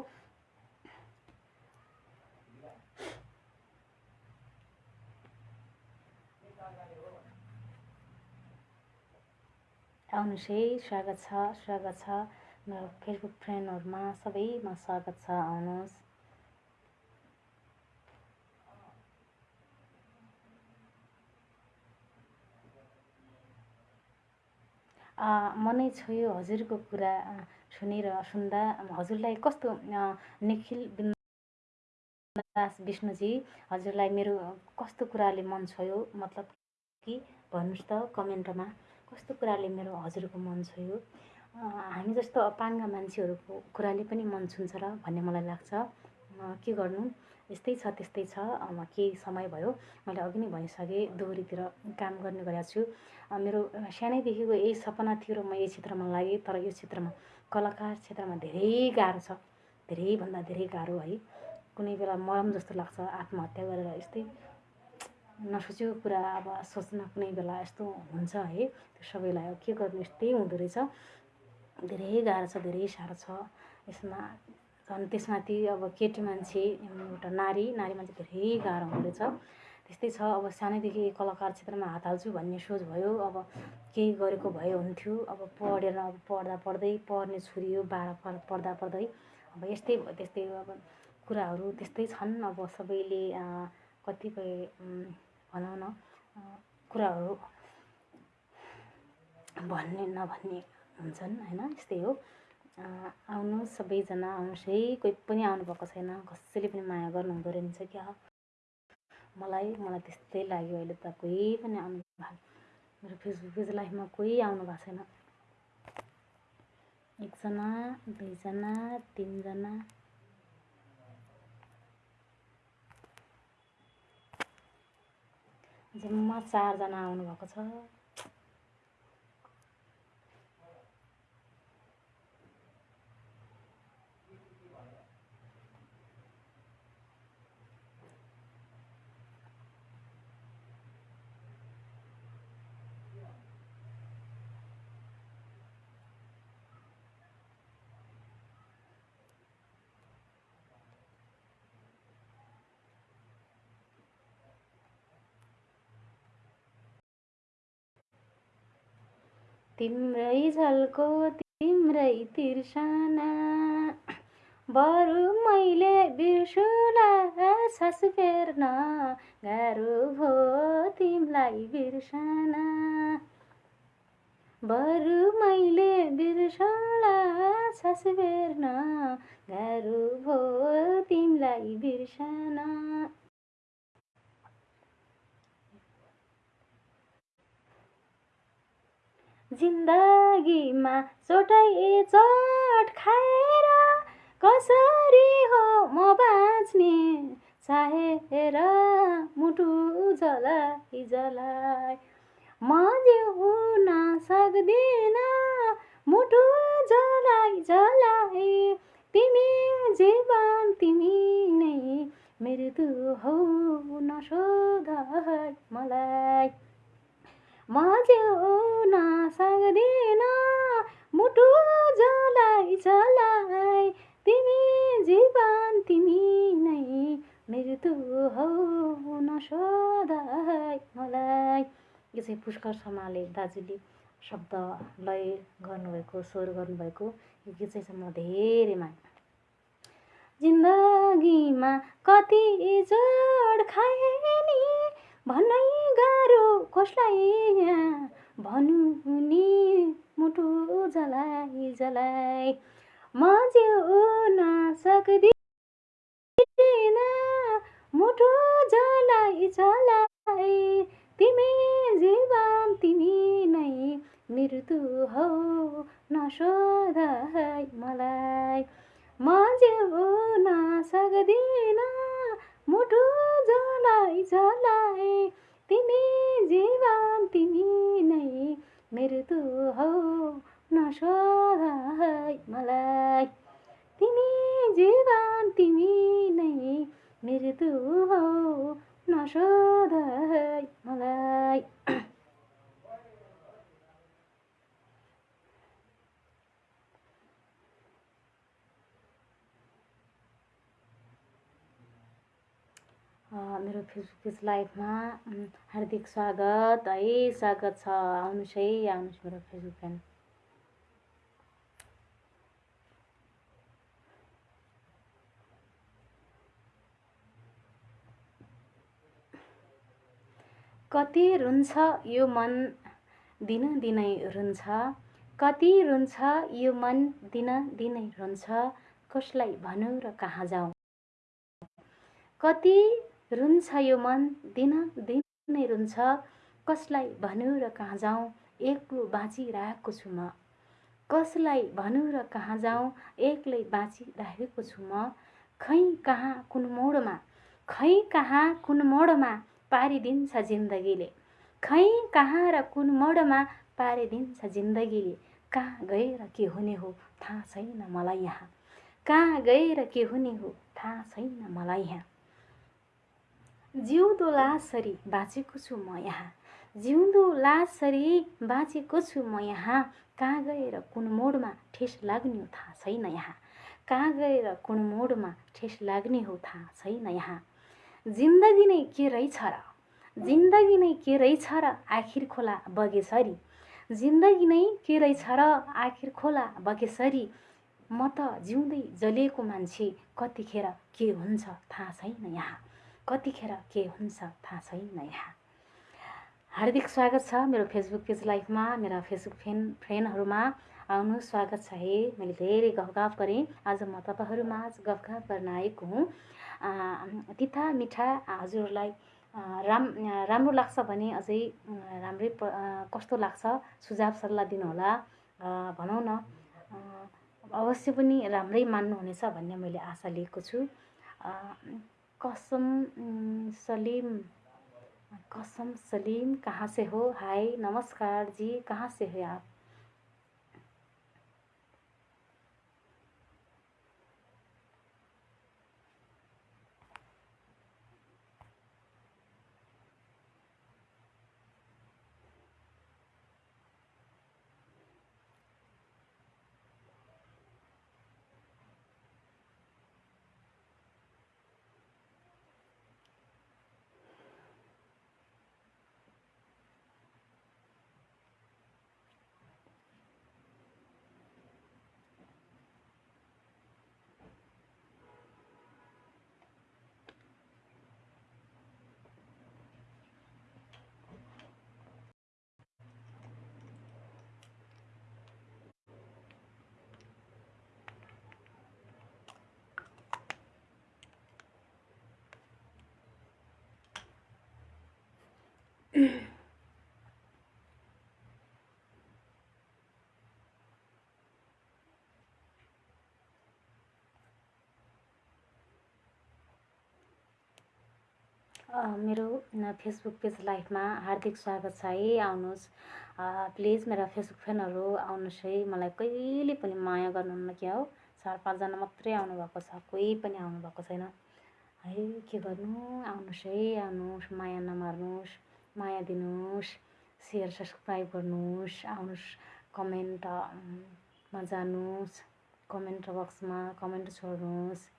आउनुहोस् है स्वागत छ स्वागत छ। मेरो फेसबुक फ्रेन्डहरूमा सबैमा स्वागत छ आउनुहोस्। मनै छोयो हजुरको कुरा सुनेर सुन्दा। हजुरलाई कस्तो निखिल दास विष्णुजी हजुरलाई मेरो कस्तो कुराले मन छोयो? मतलब कि भन्नुहोस् त कमेन्टमा कस्तो कुराले मेरो हजुरको मन छोयो? हामी जस्तो अपाङ्ग मान्छेहरूको कुराले पनि मन छुन्छ र भन्ने मलाई लाग्छ। के गर्नु? यस्तै छ त्यस्तै छ। केही समय भयो। मैले अघि नै भनिसकेँ दोहोरीतिर काम गर्ने गरेको छु। मेरो सानैदेखिको यही सपना थियो र म यही क्षेत्रमा लागेँ तर यो क्षेत्रमा कलाकार क्षेत्रमा धेरै गाह्रो छ। धेरैभन्दा धेरै गाह्रो है। कुनै बेला मरम जस्तो लाग्छ आत्महत्या गरेर यस्तै। नसोचेको कुरा अब सोच्न कुनै बेला यस्तो हुन्छ है। त्यो सबैलाई के गर्नु यस्तै हुँदो रहेछ। धेरै गाह्रो छ धेरै साह्रो छ। यसमा झन् त्यसमाथि अब केटी मान्छे एउटा नारी नारी मान्छे धेरै गाह्रो हुँदो रहेछ त्यस्तै छ अब सानैदेखि कलाकार क्षेत्रमा हात हाल्छु भन्ने सोच भयो। अब केही गरेको भए हुन्थ्यो। अब पढेर अब पढ्दा पढ्दै पढ्ने छोरी हो बाह्र पढ्दा पढ्दै। अब यस्तै त्यस्तै अब कुराहरू त्यस्तै छन्। अब सबैले कतिपय भनौँ न कुराहरू भन्ने नभन्ने हुन्छन् होइन? यस्तै हो। आउनु सबैजना आउनुहोस् है कोही पनि आउनुभएको छैन। कसैले पनि माया गर्नुहुँदो रहेछ क्या? मलाई मलाई त्यस्तै लाग्यो अहिले त। कोही पनि आउनु मेरो फेसबुक पेज लाइफमा कोही आउनु भएको छैन। एकजना दुईजना तिनजना। जम्मा चारजना आउनुभएको छ। तिम्रै झल्को तिम्रै तिर्सना। बरु मैले बिर्सुला सास फेर्न गाह्रो भो तिमीलाई बिर्सना। बरु मैले बिर्सला सास फेर्न गाह्रो भो तिमीलाई बिर्सना। जिन्दगीमा चोटै चोट खाएर कसरी हो म बाँच्ने? चाहेर मुटु जलाई जलाई म जिउन सक्दिनँ मुटु जलाई जलाई तिमी जीवन तिमी नै मृत्यु हौ नसोध मलाई। म जिउन सक्दिन मुटु जलाई जलाई तिमी जीवन तिमी नै मृत्यु हौ नसोध मलाई यो चाहिँ पुष्कर शर्माले दाजुले शब्द लय गर्नुभएको स्वर गर्नुभएको यो गीत चाहिँ म धेरै माने जिन्दगीमा कति जोड खाए नि भन्नै गाह्रो कसलाई भनु नि मुटु जलाई जलाई म जिउन सक्दिन मुटु जलाई जलाई तिमी जीवन तिमी नै मृत्यु हौ नसोध मलाई। म जिउन सक्दिन मुटु जलाइ जलाए तिमी जीवन तिमी नै मृत्यु हौ नसोध मलाई। तिमी जीवन तिमी नै मृत्यु हौ नसोध मलाई। मेरो फेसबुक पेज लाइभमा हार्दिक स्वागत है। स्वागत छ। आउनुहोस् है आउनुहोस् मेरो फेसबुक कति रुन्छ यो मन दिन दिनै रुन्छ? कति रुन्छ यो मन दिन दिनै रुन्छ? कसलाई भनौँ र कहाँ जाउँ? कति रुन्छ यो मन दिन दिन नै रुन्छ। कसलाई भनौँ र कहाँ जाउँ? एक्लो बाँचिरहेको छु म। कसलाई भनौँ र कहाँ जाउँ? एक्लै बाँचिरहेको छु म। खै कहाँ कुन मोडमा? खै कहाँ कुन मोडमा पारिदिन्छ जिन्दगीले? खै कहाँ र कुन मोडमा पारिदिन्छ जिन्दगीले? कहाँ गएर के हुने हो थाहा छैन मलाई यहाँ। कहाँ गएर के हुने हो थाहा छैन मलाई यहाँ। जिउँदो लासरी बाँचेको छु म यहाँ। जिउँदो लासरी बाँचेको छु म यहाँ। कहाँ गएर कुन मोडमा ठेस लाग्ने हो थाहा छैन यहाँ। कहाँ गएर कुन मोडमा ठेस लाग्ने हो थाहा छैन यहाँ। जिन्दगी नै के रहेछ र? जिन्दगी नै के रहेछ र? आखिर खोला बगेसरी। जिन्दगी नै के रहेछ र? आखिर खोला बगेसरी। म त जिउँदै जलिएको मान्छे कतिखेर के हुन्छ थाहा छैन यहाँ। कतिखेर के हुन्छ थाहा छैन यहाँ हार्दिक स्वागत छ मेरो फेसबुक पेज लाइफमा मेरा फेसबुक फ्रेन फ्रेन्डहरूमा आउनु स्वागत छ है। मैले धेरै गफगाफ गरेँ। आज म तपाईँहरूमा गफगाफ गर्न आएको हुँ। तिता मिठा हजुरहरूलाई राम राम्रो लाग्छ भने अझै राम्रै कस्तो लाग्छ सुझाव सल्लाह दिनुहोला भनौँ न। अवश्य पनि राम्रै मान्नुहुनेछ भन्ने मैले आशा लिएको छु। कसम सलीम कसम सलीम कहाँ से हो? हाय नमस्कार जी कहाँ से हो आप? मेरो फेसबुक पेज लाइफमा हार्दिक स्वागत छ है आउनुहोस्। प्लिज मेरा फेसबुक फ्यानहरू आउनुहोस् है। मलाई कहिले पनि माया गर्नुहुन्न क्या हो। चार पाँचजना मात्रै आउनुभएको छ कोही पनि आउनुभएको छैन। है के गर्नु? आउनुहोस् है आउनुहोस् माया नमार्नुहोस् माया दिनुहोस् सेयर सब्सक्राइब गर्नुहोस् आउनुहोस् कमेन्टमा जानुहोस् कमेन्ट बक्समा कमेन्ट छोड्नुहोस्।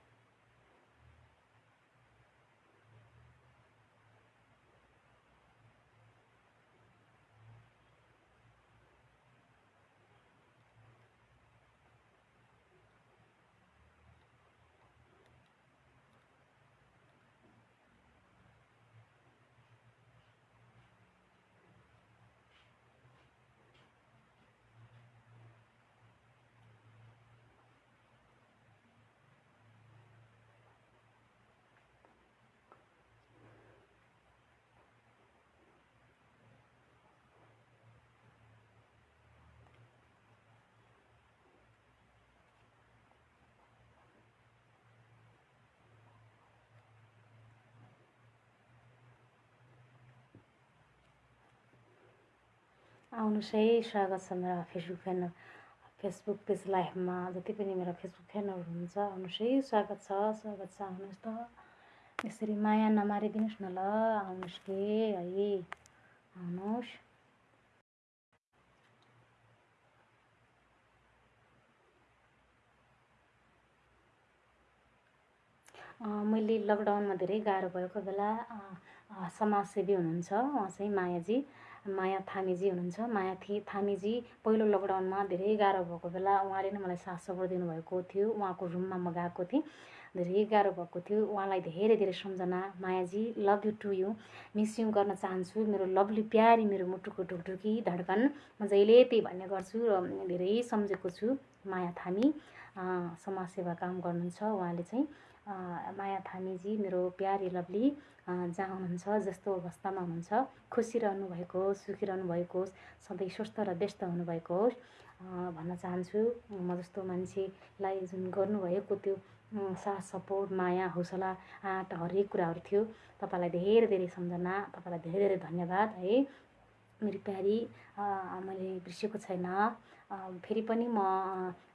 आउनुहोस् है स्वागत छ मेरा फेसबुक फ्यान फेसबुक पेज लाइभमा जति पनि मेरा फेसबुक फ्यानहरू हुनुहुन्छ आउनुहोस् है स्वागत छ स्वागत छ। आउनुहोस् त। यसरी माया नमारिदिनुहोस् न ल आउनुहोस् के है? आउनुहोस्। मैले लकडाउनमा धेरै गाह्रो भएको बेला समाजसेवी हुनुहुन्छ उहाँ चाहिँ मायाजी। माया थामीजी हुनुहुन्छ। माया थि थामीजी पहिलो लकडाउनमा धेरै गाह्रो भएको बेला उहाँले नै मलाई साथ सपोर्ट दिनुभएको थियो। उहाँको रुममा म गएको थिएँ। धेरै गाह्रो भएको थियो। उहाँलाई धेरै धेरै सम्झना। मायाजी love you too you miss you गर्न चाहन्छु। मेरो लभली प्यारी मेरो मुटुको ढुकढुकी धड्कन। म जहिले त्यही भन्ने गर्छु र धेरै सम्झेको छु। माया थामी समाजसेवा काम गर्नुहुन्छ। उहाँले चाहिँ माया थामीजी मेरो प्यारी लभली जहाँ हुनुहुन्छ जस्तो अवस्थामा हुनुहुन्छ खुसी रहनुभएको होस् सुखी रहनुभएको होस् सधैँ स्वस्थ र व्यस्त हुनुभएको होस् भन्न चाहन्छु म जस्तो मान्छेलाई जुन गर्नुभएको त्यो साथ सपोर्ट माया हौसला आँट हरेक कुराहरू थियो। तपाईँलाई धेरै धेरै सम्झना तपाईँलाई धेरै धेरै धन्यवाद है। मेरो प्यारी मैले बिर्सेको छैन। फेरि पनि म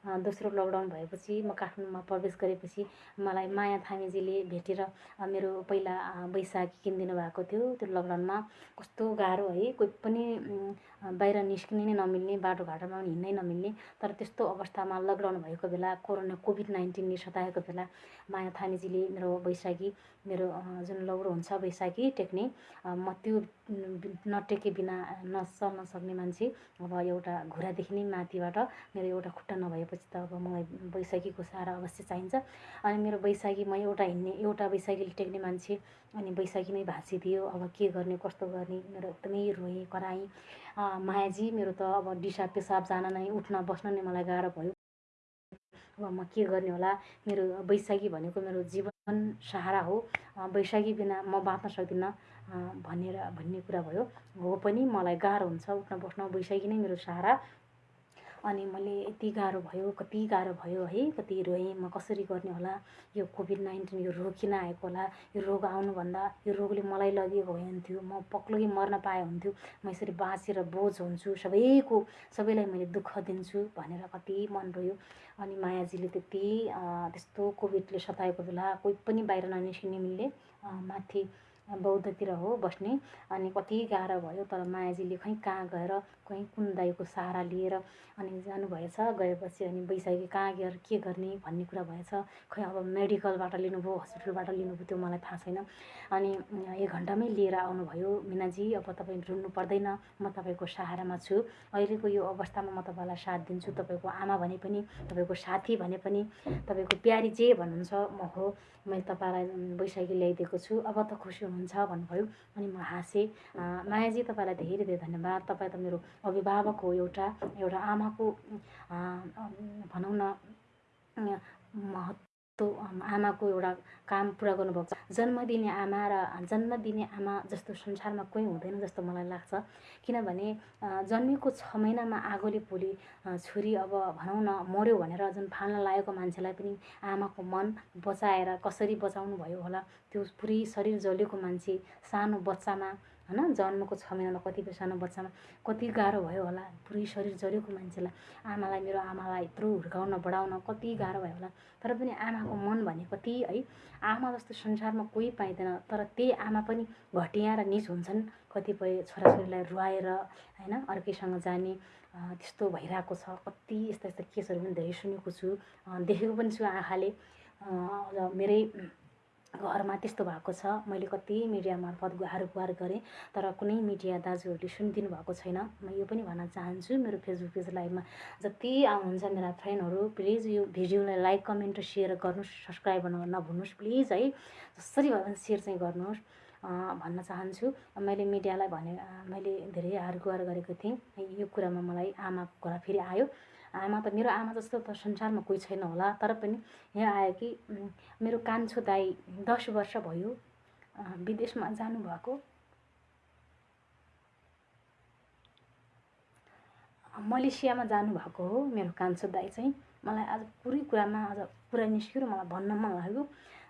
दोस्रो लकडाउन भएपछि म काठमाडौँमा प्रवेश गरेपछि मलाई माया थामीजीले भेटेर मेरो पहिला बैशाखी किनिदिनु भएको थियो। त्यो लकडाउनमा कस्तो गाह्रो है कोही पनि बाहिर निस्किनै नै नमिल्ने बाटोघाटोमा पनि हिँड्नै नमिल्ने। तर त्यस्तो अवस्थामा लकडाउन भएको बेला कोरोना कोभिड नाइन्टिनले सताएको बेला माया थामीजीले मेरो बैशाखी मेरो जुन लौरो हुन्छ बैशाखी टेक्ने म त्यो नटेके बिना नचल्न सक्ने मान्छे अब एउटा घुँडादेखि नै माथिबाट मेरो एउटा खुट्टा नभएपछि त अब मलाई बैशाखीको सहारा अवश्य चाहिन्छ। अनि मेरो बैशाखी म एउटा हिँड्ने एउटा बैशाखीले टेक्ने मान्छे अनि बैशाखी नै भाँचिदियो। अब के गर्ने कस्तो गर्ने मेरो एकदमै रोएँ कराएँ। मायाजी मेरो त अब दिसा पेसाब जान नै उठ्न बस्न नै मलाई गाह्रो भयो। अब म के गर्ने होला? मेरो बैशाखी भनेको मेरो जीवन सहारा हो। बैशाखी बिना म बाँच्न सक्दिनँ भनेर भन्ने कुरा भयो। हो पनि मलाई गाह्रो हुन्छ उठ्न बस्न बैशाखी नै मेरो सहारा। अनि मैले यति गाह्रो भयो कति गाह्रो भयो है कति रोएँ म कसरी गर्ने होला? यो कोभिड नाइन्टिन यो रोग किन आएको होला यो रोग आउनुभन्दा यो रोगले मलाई लगेको भए हुन्थ्यो म पक्लै मर्न पाए हुन्थ्यो म यसरी बाँचेर बोझ हुन्छु सबैको सबैलाई मैले दुःख दिन्छु भनेर कति मन रोयो। अनि मायाजीले त्यति त्यस्तो कोभिडले सताएको बेला कोही पनि बाहिर ननिस्किने मिल्ने माथि बौद्धतिर हो बस्ने अनि कति गाह्रो भयो तर मायाजीले खै कहाँ गएर कहीँ कुन दाईको सहारा लिएर अनि जानुभएछ गएपछि अनि बैशाखी कहाँ गएर के गर्ने भन्ने कुरा भएछ। खै अब मेडिकलबाट लिनुभयो हस्पिटलबाट लिनुभयो त्यो मलाई थाहा छैन। अनि एक घन्टामै लिएर आउनुभयो मिनाजी। अब तपाईँ रुन्नु पर्दैन म तपाईँको सहारामा छु। अहिलेको यो अवस्थामा म तपाईँलाई साथ दिन्छु। तपाईँको आमा भने पनि तपाईँको साथी भने पनि तपाईँको प्यारी जे भन्नुहुन्छ म हो। मैले तपाईँलाई बैशाखी ल्याइदिएको छु। अब त खुसी हुनुहुन्छ भन्नुभयो। अनि म हाँसेँ। मायाजी तपाईँलाई धेरै धेरै धन्यवाद। तपाईँ त मेरो अभिभावक हो एउटा एउटा आमाको भनौँ न महत्त्व आमाको एउटा काम पुरा गर्नुभएको छ। जन्म दिने आमा र जन्म दिने आमा जस्तो संसारमा कोही हुँदैन जस्तो मलाई लाग्छ। किनभने जन्मेको छ महिनामा आगोले पोली छोरी अब भनौँ न मऱ्यो भनेर जुन फाल्न लागेको मान्छेलाई पनि आमाको मन बचाएर कसरी बचाउनु भयो होला त्यो पुरै शरीर जलेको मान्छे सानो बच्चामा होइन? जन्मको छ महिनामा कतिपय सानो बच्चामा कति गाह्रो भयो होला? पुरै शरीर जरेको मान्छेलाई। आमालाई मेरो आमालाई यत्रो हुर्काउन बढाउन कति गाह्रो भयो होला? तर पनि आमाको मन भने कति है। आमा जस्तो संसारमा कोही पाइँदैन तर त्यही आमा पनि घटिया र निच हुन्छन्। कतिपय छोराछोरीलाई रुवाएर होइन? अर्कैसँग जाने त्यस्तो भइरहेको छ। कति यस्ता यस्ता केसहरू पनि धेरै सुनेको छु। देखेको पनि छु आँखाले। मेरै घरमा त्यस्तो भएको छ। मैले कति मिडिया मार्फत गुहार गुहार गरेँ तर कुनै मिडिया दाजुहरूले सुनिदिनु भएको छैन। म यो पनि भन्न चाहन्छु मेरो फेसबुक पेज लाइभमा जति आउनुहुन्छ मेरा फ्रेन्डहरू प्लिज यो भिडियोलाई लाइक कमेन्ट र सेयर गर्नुहोस् सब्सक्राइब गर्न नभुल्नुहोस् प्लिज है। जसरी भए पनि सेयर चाहिँ गर्नुहोस् भन्न चाहन्छु। मैले मिडियालाई भने मैले धेरै हार गुहार गरेको थिएँ। यो कुरामा मलाई आमाको कुरा फेरि आयो। आमा त मेरो आमा जस्तो त संसारमा कोही छैन होला। तर पनि यहाँ आयो कि मेरो कान्छो दाई दस वर्ष भयो विदेशमा जानुभएको। मलेसियामा जानुभएको हो मेरो कान्छो दाई चाहिँ। मलाई आज पुरै कुरामा आज कुरा निस्क्यो र मलाई भन्न मन लाग्यो।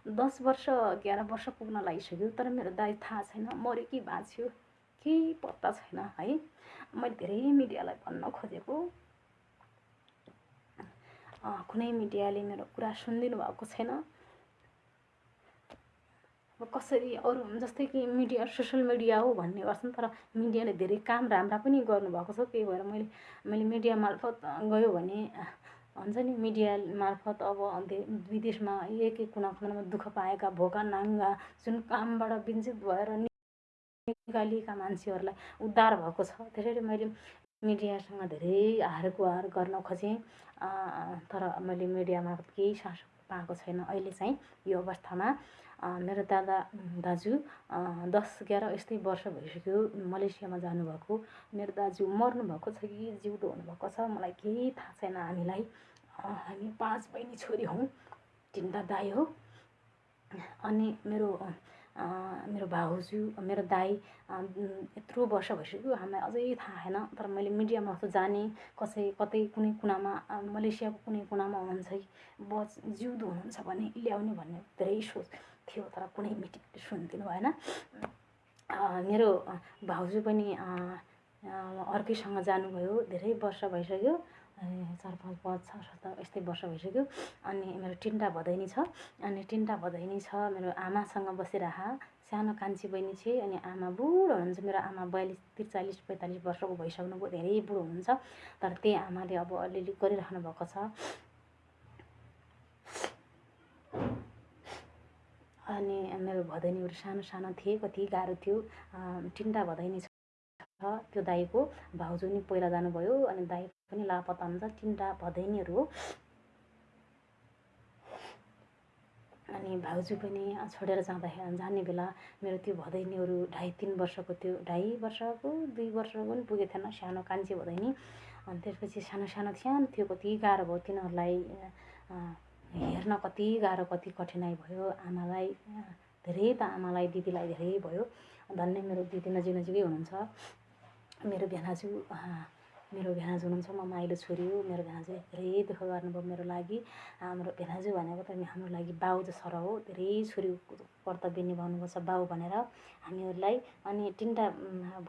दस वर्ष एघार वर्ष पुग्न लागिसक्यो तर मेरो दाई थाहा छैन मऱ्यो कि बाँच्यो केही पत्ता छैन है। मैले धेरै मिडियालाई भन्न खोजेको। कुनै मिडियाले मेरो कुरा सुनिदिनु भएको छैन। अब कसरी अरू जस्तै कि मिडिया सोसियल मिडिया हो भन्ने गर्छन् तर मिडियाले धेरै काम राम्रा पनि गर्नुभएको छ त्यही भएर मैले मैले मिडिया मार्फत गयो भने हुन्छ नि मिडिया मार्फत अब विदेशमा एक एक कुना कुनामा दुःख पाएका भोका नाङ्गा जुन कामबाट वञ्चित भएर निकालिएका मान्छेहरूलाई उद्धार भएको छ। त्यसैले मैले मिडियासँग धेरै हार गुहार गर्न खोजेँ। तर मैले मिडिया मार्फत केही सास पाएको छैन। अहिले चाहिँ यो अवस्थामा मेरो दादा दाजु दस एघार यस्तै वर्ष भइसक्यो मलेसियामा जानुभएको। मेरो दाजु मर्नुभएको छ कि जिउँदो हुनुभएको छ मलाई केही थाहा छैन हामीलाई। हामी पाँच बहिनी छोरी हौँ तिनवटा दाई हो। अनि मेरो मेरो भाउजू मेरो दाई यत्रो वर्ष भइसक्यो हामीलाई अझै थाहा छैन तर मैले मिडिया मार्फत जाने कसै कतै कुनै कुनामा मलेसियाको कुनै कुनामा हुनुहुन्छ कि बच जिउँदो हुनुहुन्छ भने ल्याउने भन्ने धेरै सोच थियो तर कुनै मिटिङ सुनिदिनु भएन। मेरो भाउजू पनि अर्कैसँग जानुभयो धेरै वर्ष भइसक्यो। चार पाँच पाँच छ सात यस्तै वर्ष भइसक्यो। अनि मेरो तिनवटा भदैनी छ। अनि तिनवटा भदैनी छ मेरो आमासँग बसिरह सानो कान्छी बहिनी छ अनि आमा बुढो हुनुहुन्छ। मेरो आमा बयालिस त्रिचालिस पैँतालिस वर्षको भइसक्नुभयो धेरै बुढो हुनुहुन्छ। तर त्यही आमाले अब अलिअलि गरिराख्नु भएको छ। अनि मेरो भदैनीहरू सानो सानो थिए कति गाह्रो थियो। तिनवटा भदैनी छ। त्यो दाईको भाउजू नि पहिला जानुभयो अनि दाई पनि लापत्ता हुन्छ तिनवटा भदैनीहरू हो। अनि भाउजू पनि छोडेर जाँदाखेरि जाने बेला मेरो त्यो भदैनीहरू ढाई तिन वर्षको त्यो ढाई वर्षको दुई वर्षको पनि पुगेको थिएन सानो कान्छी भदैनी। अनि त्यसपछि सानो सानो सानो थियो कति गाह्रो भयो तिनीहरूलाई हेर्न कति गाह्रो कति कठिनाइ भयो। आमालाई धेरै त आमालाई दिदीलाई धेरै भयो। धन्य मेरो दिदी नजिक नजिकै हुनुहुन्छ। मेरो भेनाजु मेरो भेनाजु हुनुहुन्छ म माइलो छोरी हो। मेरो भेनाजु धेरै दुःख गर्नुभयो मेरो लागि। हाम्रो भेनाजु भनेको त हाम्रो लागि बाउ जसो हो। धेरै छोरी कर्तव्य निभाउनु छ बाउ भनेर हामीहरूलाई। अनि तिनवटा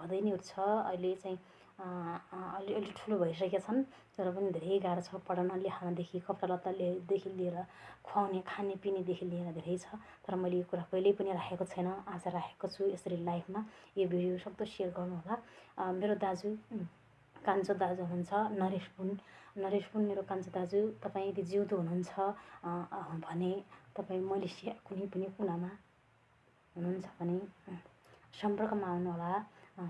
भदैनीहरू छ। अहिले चाहिँ अलि अलि ठुलो भइसकेका छन् तर पनि धेरै गाह्रो छ पढाउन लेखाउनदेखि कपडा लत्तादेखि लिएर खुवाउने खाने पिनेदेखि लिएर धेरै छ तर मैले यो कुरा कहिल्यै पनि राखेको छैन आज राखेको छु यसरी लाइफमा। यो भिडियो सक्दो सेयर गर्नुहोला। मेरो दाजु कान्छो दाजु हुनुहुन्छ नरेश पुन। नरेश पुन मेरो कान्छो दाजु तपाईँ यदि जिउँदो हुनुहुन्छ भने तपाईँ मलेसिया कुनै पनि कुनामा हुनुहुन्छ भने सम्पर्कमा आउनुहोला।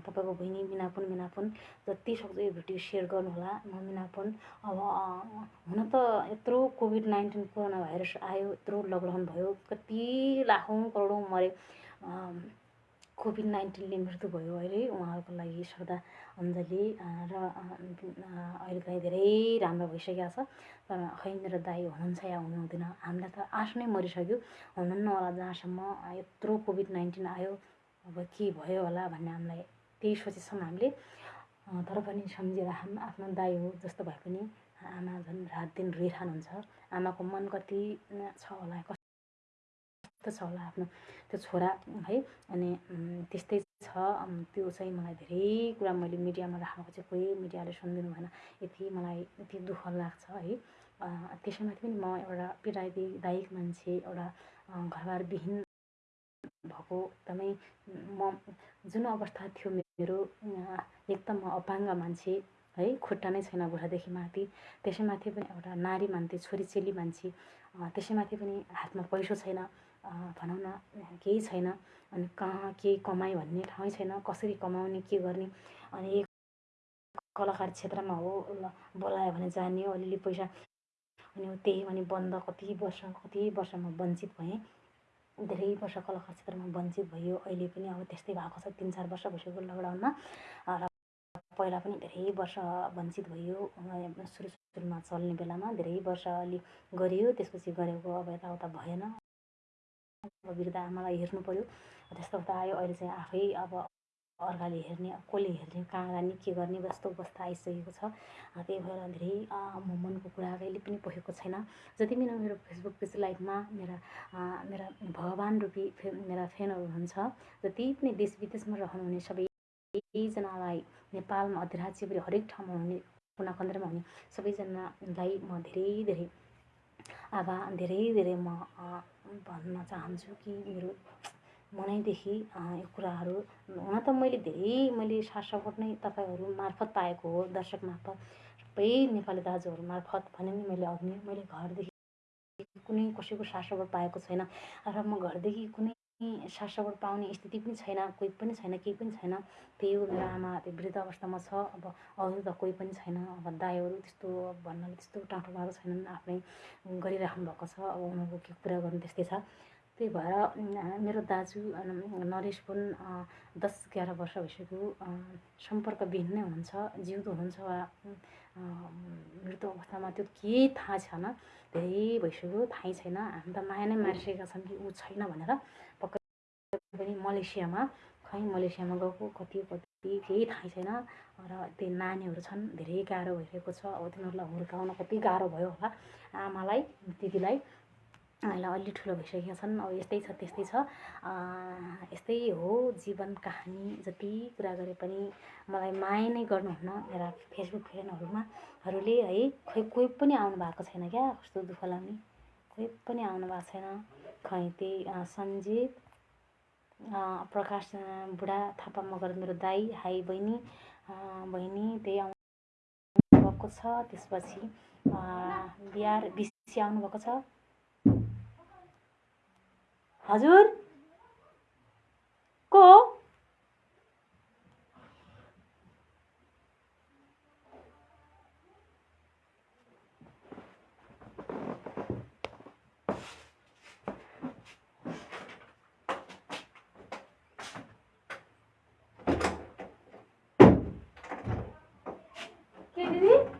तपाईँको बहिनी मिनापुन मिनापुन जति सक्दो यो भिडियो सेयर गर्नुहोला। म मिनापुन। अब हुन त यत्रो कोभिड नाइन्टिन कोरोना भाइरस आयो यत्रो लकडाउन भयो कति लाखौँ करोडौँ मरे कोभिड नाइन्टिनले मृत्यु भयो अहिले उहाँहरूको लागि श्रद्धा अञ्जली र अहिले चाहिँ धेरै राम्रो भइसकेको छ। तर खै मेरो दाई हुनुहुन्छ या हुनुहुँदैन हामीलाई त आश नै मरिसक्यो। हुनुहुन्न होला जहाँसम्म यत्रो कोभिड नाइन्टिन आयो अब के भयो होला भन्ने हामीलाई त्यही सोचेछौँ हामीले। तर पनि सम्झेर हाम आफ्नो दाई हो जस्तो भए पनि आमा झन् रात दिन रोइरहनुहुन्छ आमाको मन कति छ होला कस्तो छ होला आफ्नो त्यो छोरा है? अनि त्यस्तै छ। त्यो चाहिँ मलाई धेरै कुरा मैले मिडियामा राखेको चाहिँ कोही मिडियाले सुनिदिनु भएन। यति मलाई यति दुःख लाग्छ है? त्यसैमाथि पनि म एउटा पीडादायक मान्छे एउटा घरबारविहीन भएको एकदमै म जुन अवस्था थियो मेरो एकदम अपाङ्ग मान्छे है खुट्टा नै छैन बुढादेखि माथि। त्यसैमाथि पनि एउटा नारी मान्छे छोरी चेली मान्छे त्यसैमाथि पनि हातमा पैसो छैन भनौँ न केही छैन। अनि कहाँ के कमाइ भन्ने ठाउँ छैन कसरी कमाउने के गर्ने। अनि कलाकार क्षेत्रमा हो बोलायो भने जाने अलिअलि पैसा। अनि त्यही अनि बन्द कति वर्ष कति वर्षमा वञ्चित भएँ। धेरै वर्ष कलाकार क्षेत्रमा वञ्चित भयो। अहिले पनि अब त्यस्तै भएको छ। तिन चार वर्ष भइसक्यो लकडाउनमा र पहिला पनि धेरै वर्ष वञ्चित भयो। सुरु सुरुमा चल्ने बेलामा धेरै वर्ष अलि गरियो त्यसपछि गरेको अब यताउता भएन। अब वृद्ध आमालाई हेर्नु पऱ्यो त्यस्तो त आयो। अहिले चाहिँ आफै अब अर्काले हेर्ने कसले हेर्ने कहाँ जाने के गर्ने जस्तो अवस्था आइसकेको छ। त्यही भएर धेरै म मनको कुरा कहिले पनि पोखेको छैन। जति पनि मेरो फेसबुक पेज लाइभमा मेरा मेरा भगवान् रूपी फे मेरा फ्यानहरू हुनुहुन्छ जति पनि देश विदेशमा रहनुहुने सबै सबैजनालाई नेपालमा अधिराज्यभरि हरेक ठाउँमा हुने कुना कन्द्रमा हुने सबैजनालाई म धेरै धेरै आभा धेरै धेरै म भन्न चाहन्छु कि मेरो मनैदेखि यो कुराहरू हुन त मैले धेरै मैले साथ नै तपाईँहरू मार्फत पाएको हो दर्शक मार्फत। सबै नेपाली दाजुहरू मार्फत भने नि मैले अघि मैले घरदेखि कुनै कसैको साथ पाएको छैन र म घरदेखि कुनै सपोर्ट पाउने स्थिति पनि छैन कोही पनि छैन केही पनि छैन। त्यही हो मेरो आमा त्यो वृद्ध अवस्थामा छ अब अरू त कोही पनि छैन अब दाईहरू त्यस्तो भन्नाले त्यस्तो टाढो भएको छैनन् आफ्नै गरिराख्नु भएको छ अब उनीहरूको के कुरा गर्नु त्यस्तै छ। त्यही भएर मेरो दाजु नरेश पनि दस एघार वर्ष भइसक्यो सम्पर्कविहीन नै हुनुहुन्छ जिउँदो हुनुहुन्छ वा मृत्यु अवस्थामा त्यो केही थाहा छैन धेरै भइसक्यो थाहै छैन हामी त माया नै मारिसकेका छौँ कि ऊ छैन भनेर पक्कै पनि मलेसियामा खै मलेसियामा गएको कति कति केही थाहै छैन र त्यो नानीहरू छन् धेरै गाह्रो भइरहेको छ अब तिनीहरूलाई हुर्काउन कति गाह्रो भयो होला आमालाई दिदीलाई अहिले अलि ठुलो भइसकेका छन्। अब यस्तै छ त्यस्तै छ। यस्तै हो जीवन कहानी जति कुरा गरे पनि मलाई माया नै गर्नुहुन्न मेरा फेसबुक फ्रेन्डहरूमा हरूले है खै कोही पनि आउनु भएको छैन क्या? कस्तो दुःख लाग्ने? कोही पनि आउनु भएको छैन। खै त्यही सन्जित प्रकाश बुढा थापा मगर मेरो दाई हाई बहिनी बहिनी त्यही आउनु भएको छ। त्यसपछि बिहार बिसी आउनुभएको छ। हजुर? को? नानीले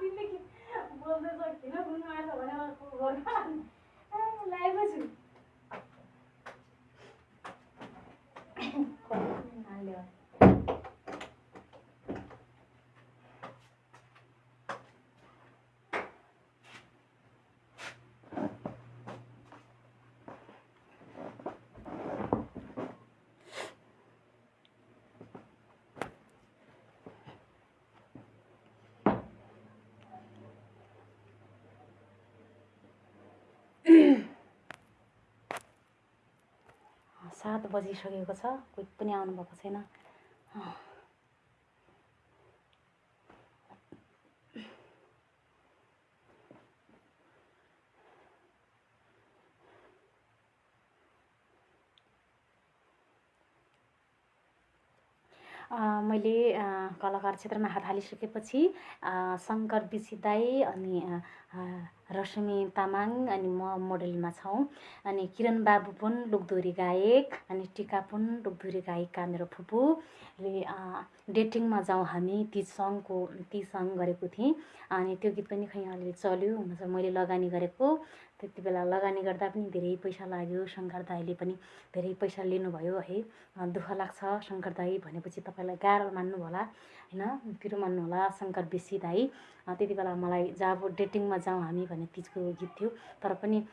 दिदीले बोल्दै सक्दिनँ गुन्नु आएछ भनेर लाइभमा छु नानीले सात बजिसकेको छ कोही पनि आउनुभएको छैन। मैले कलाकार क्षेत्रमा हात हालिसकेपछि शङ्कर बिसी दाई अनि रश्मि तामाङ अनि म मोडलमा छौँ। अनि किरण बाबु पनि लोकदोरी गायक अनि टिका पनि लोकदोरी गायिका मेरो फुपूले डेटिङमा जाउँ हामी ती सङ्गको ती सङ्ग गरेको थिएँ। अनि त्यो गीत पनि खै अलिअलि चल्यो हुन चाहिँ मैले लगानी गरेको। त्यति बेला लगानी गर्दा पनि धेरै पैसा लाग्यो। शङ्कर दाईले पनि धेरै पैसा लिनुभयो है। दुःख लाग्छ शङ्कर दाई भनेपछि तपाईँलाई गाह्रो मान्नु होला होइन? पिरो मान्नु होला शङ्कर बेसी दाई। त्यति बेला मलाई जब डेटिङमा जाउँ हामी भन्ने तिजको गीत थियो। तर पनि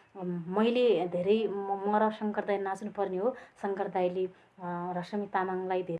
मैले धेरै म र शङ्कर दाई नाच्नुपर्ने हो। शङ्कर दाईले रश्मि तामाङलाई धेरै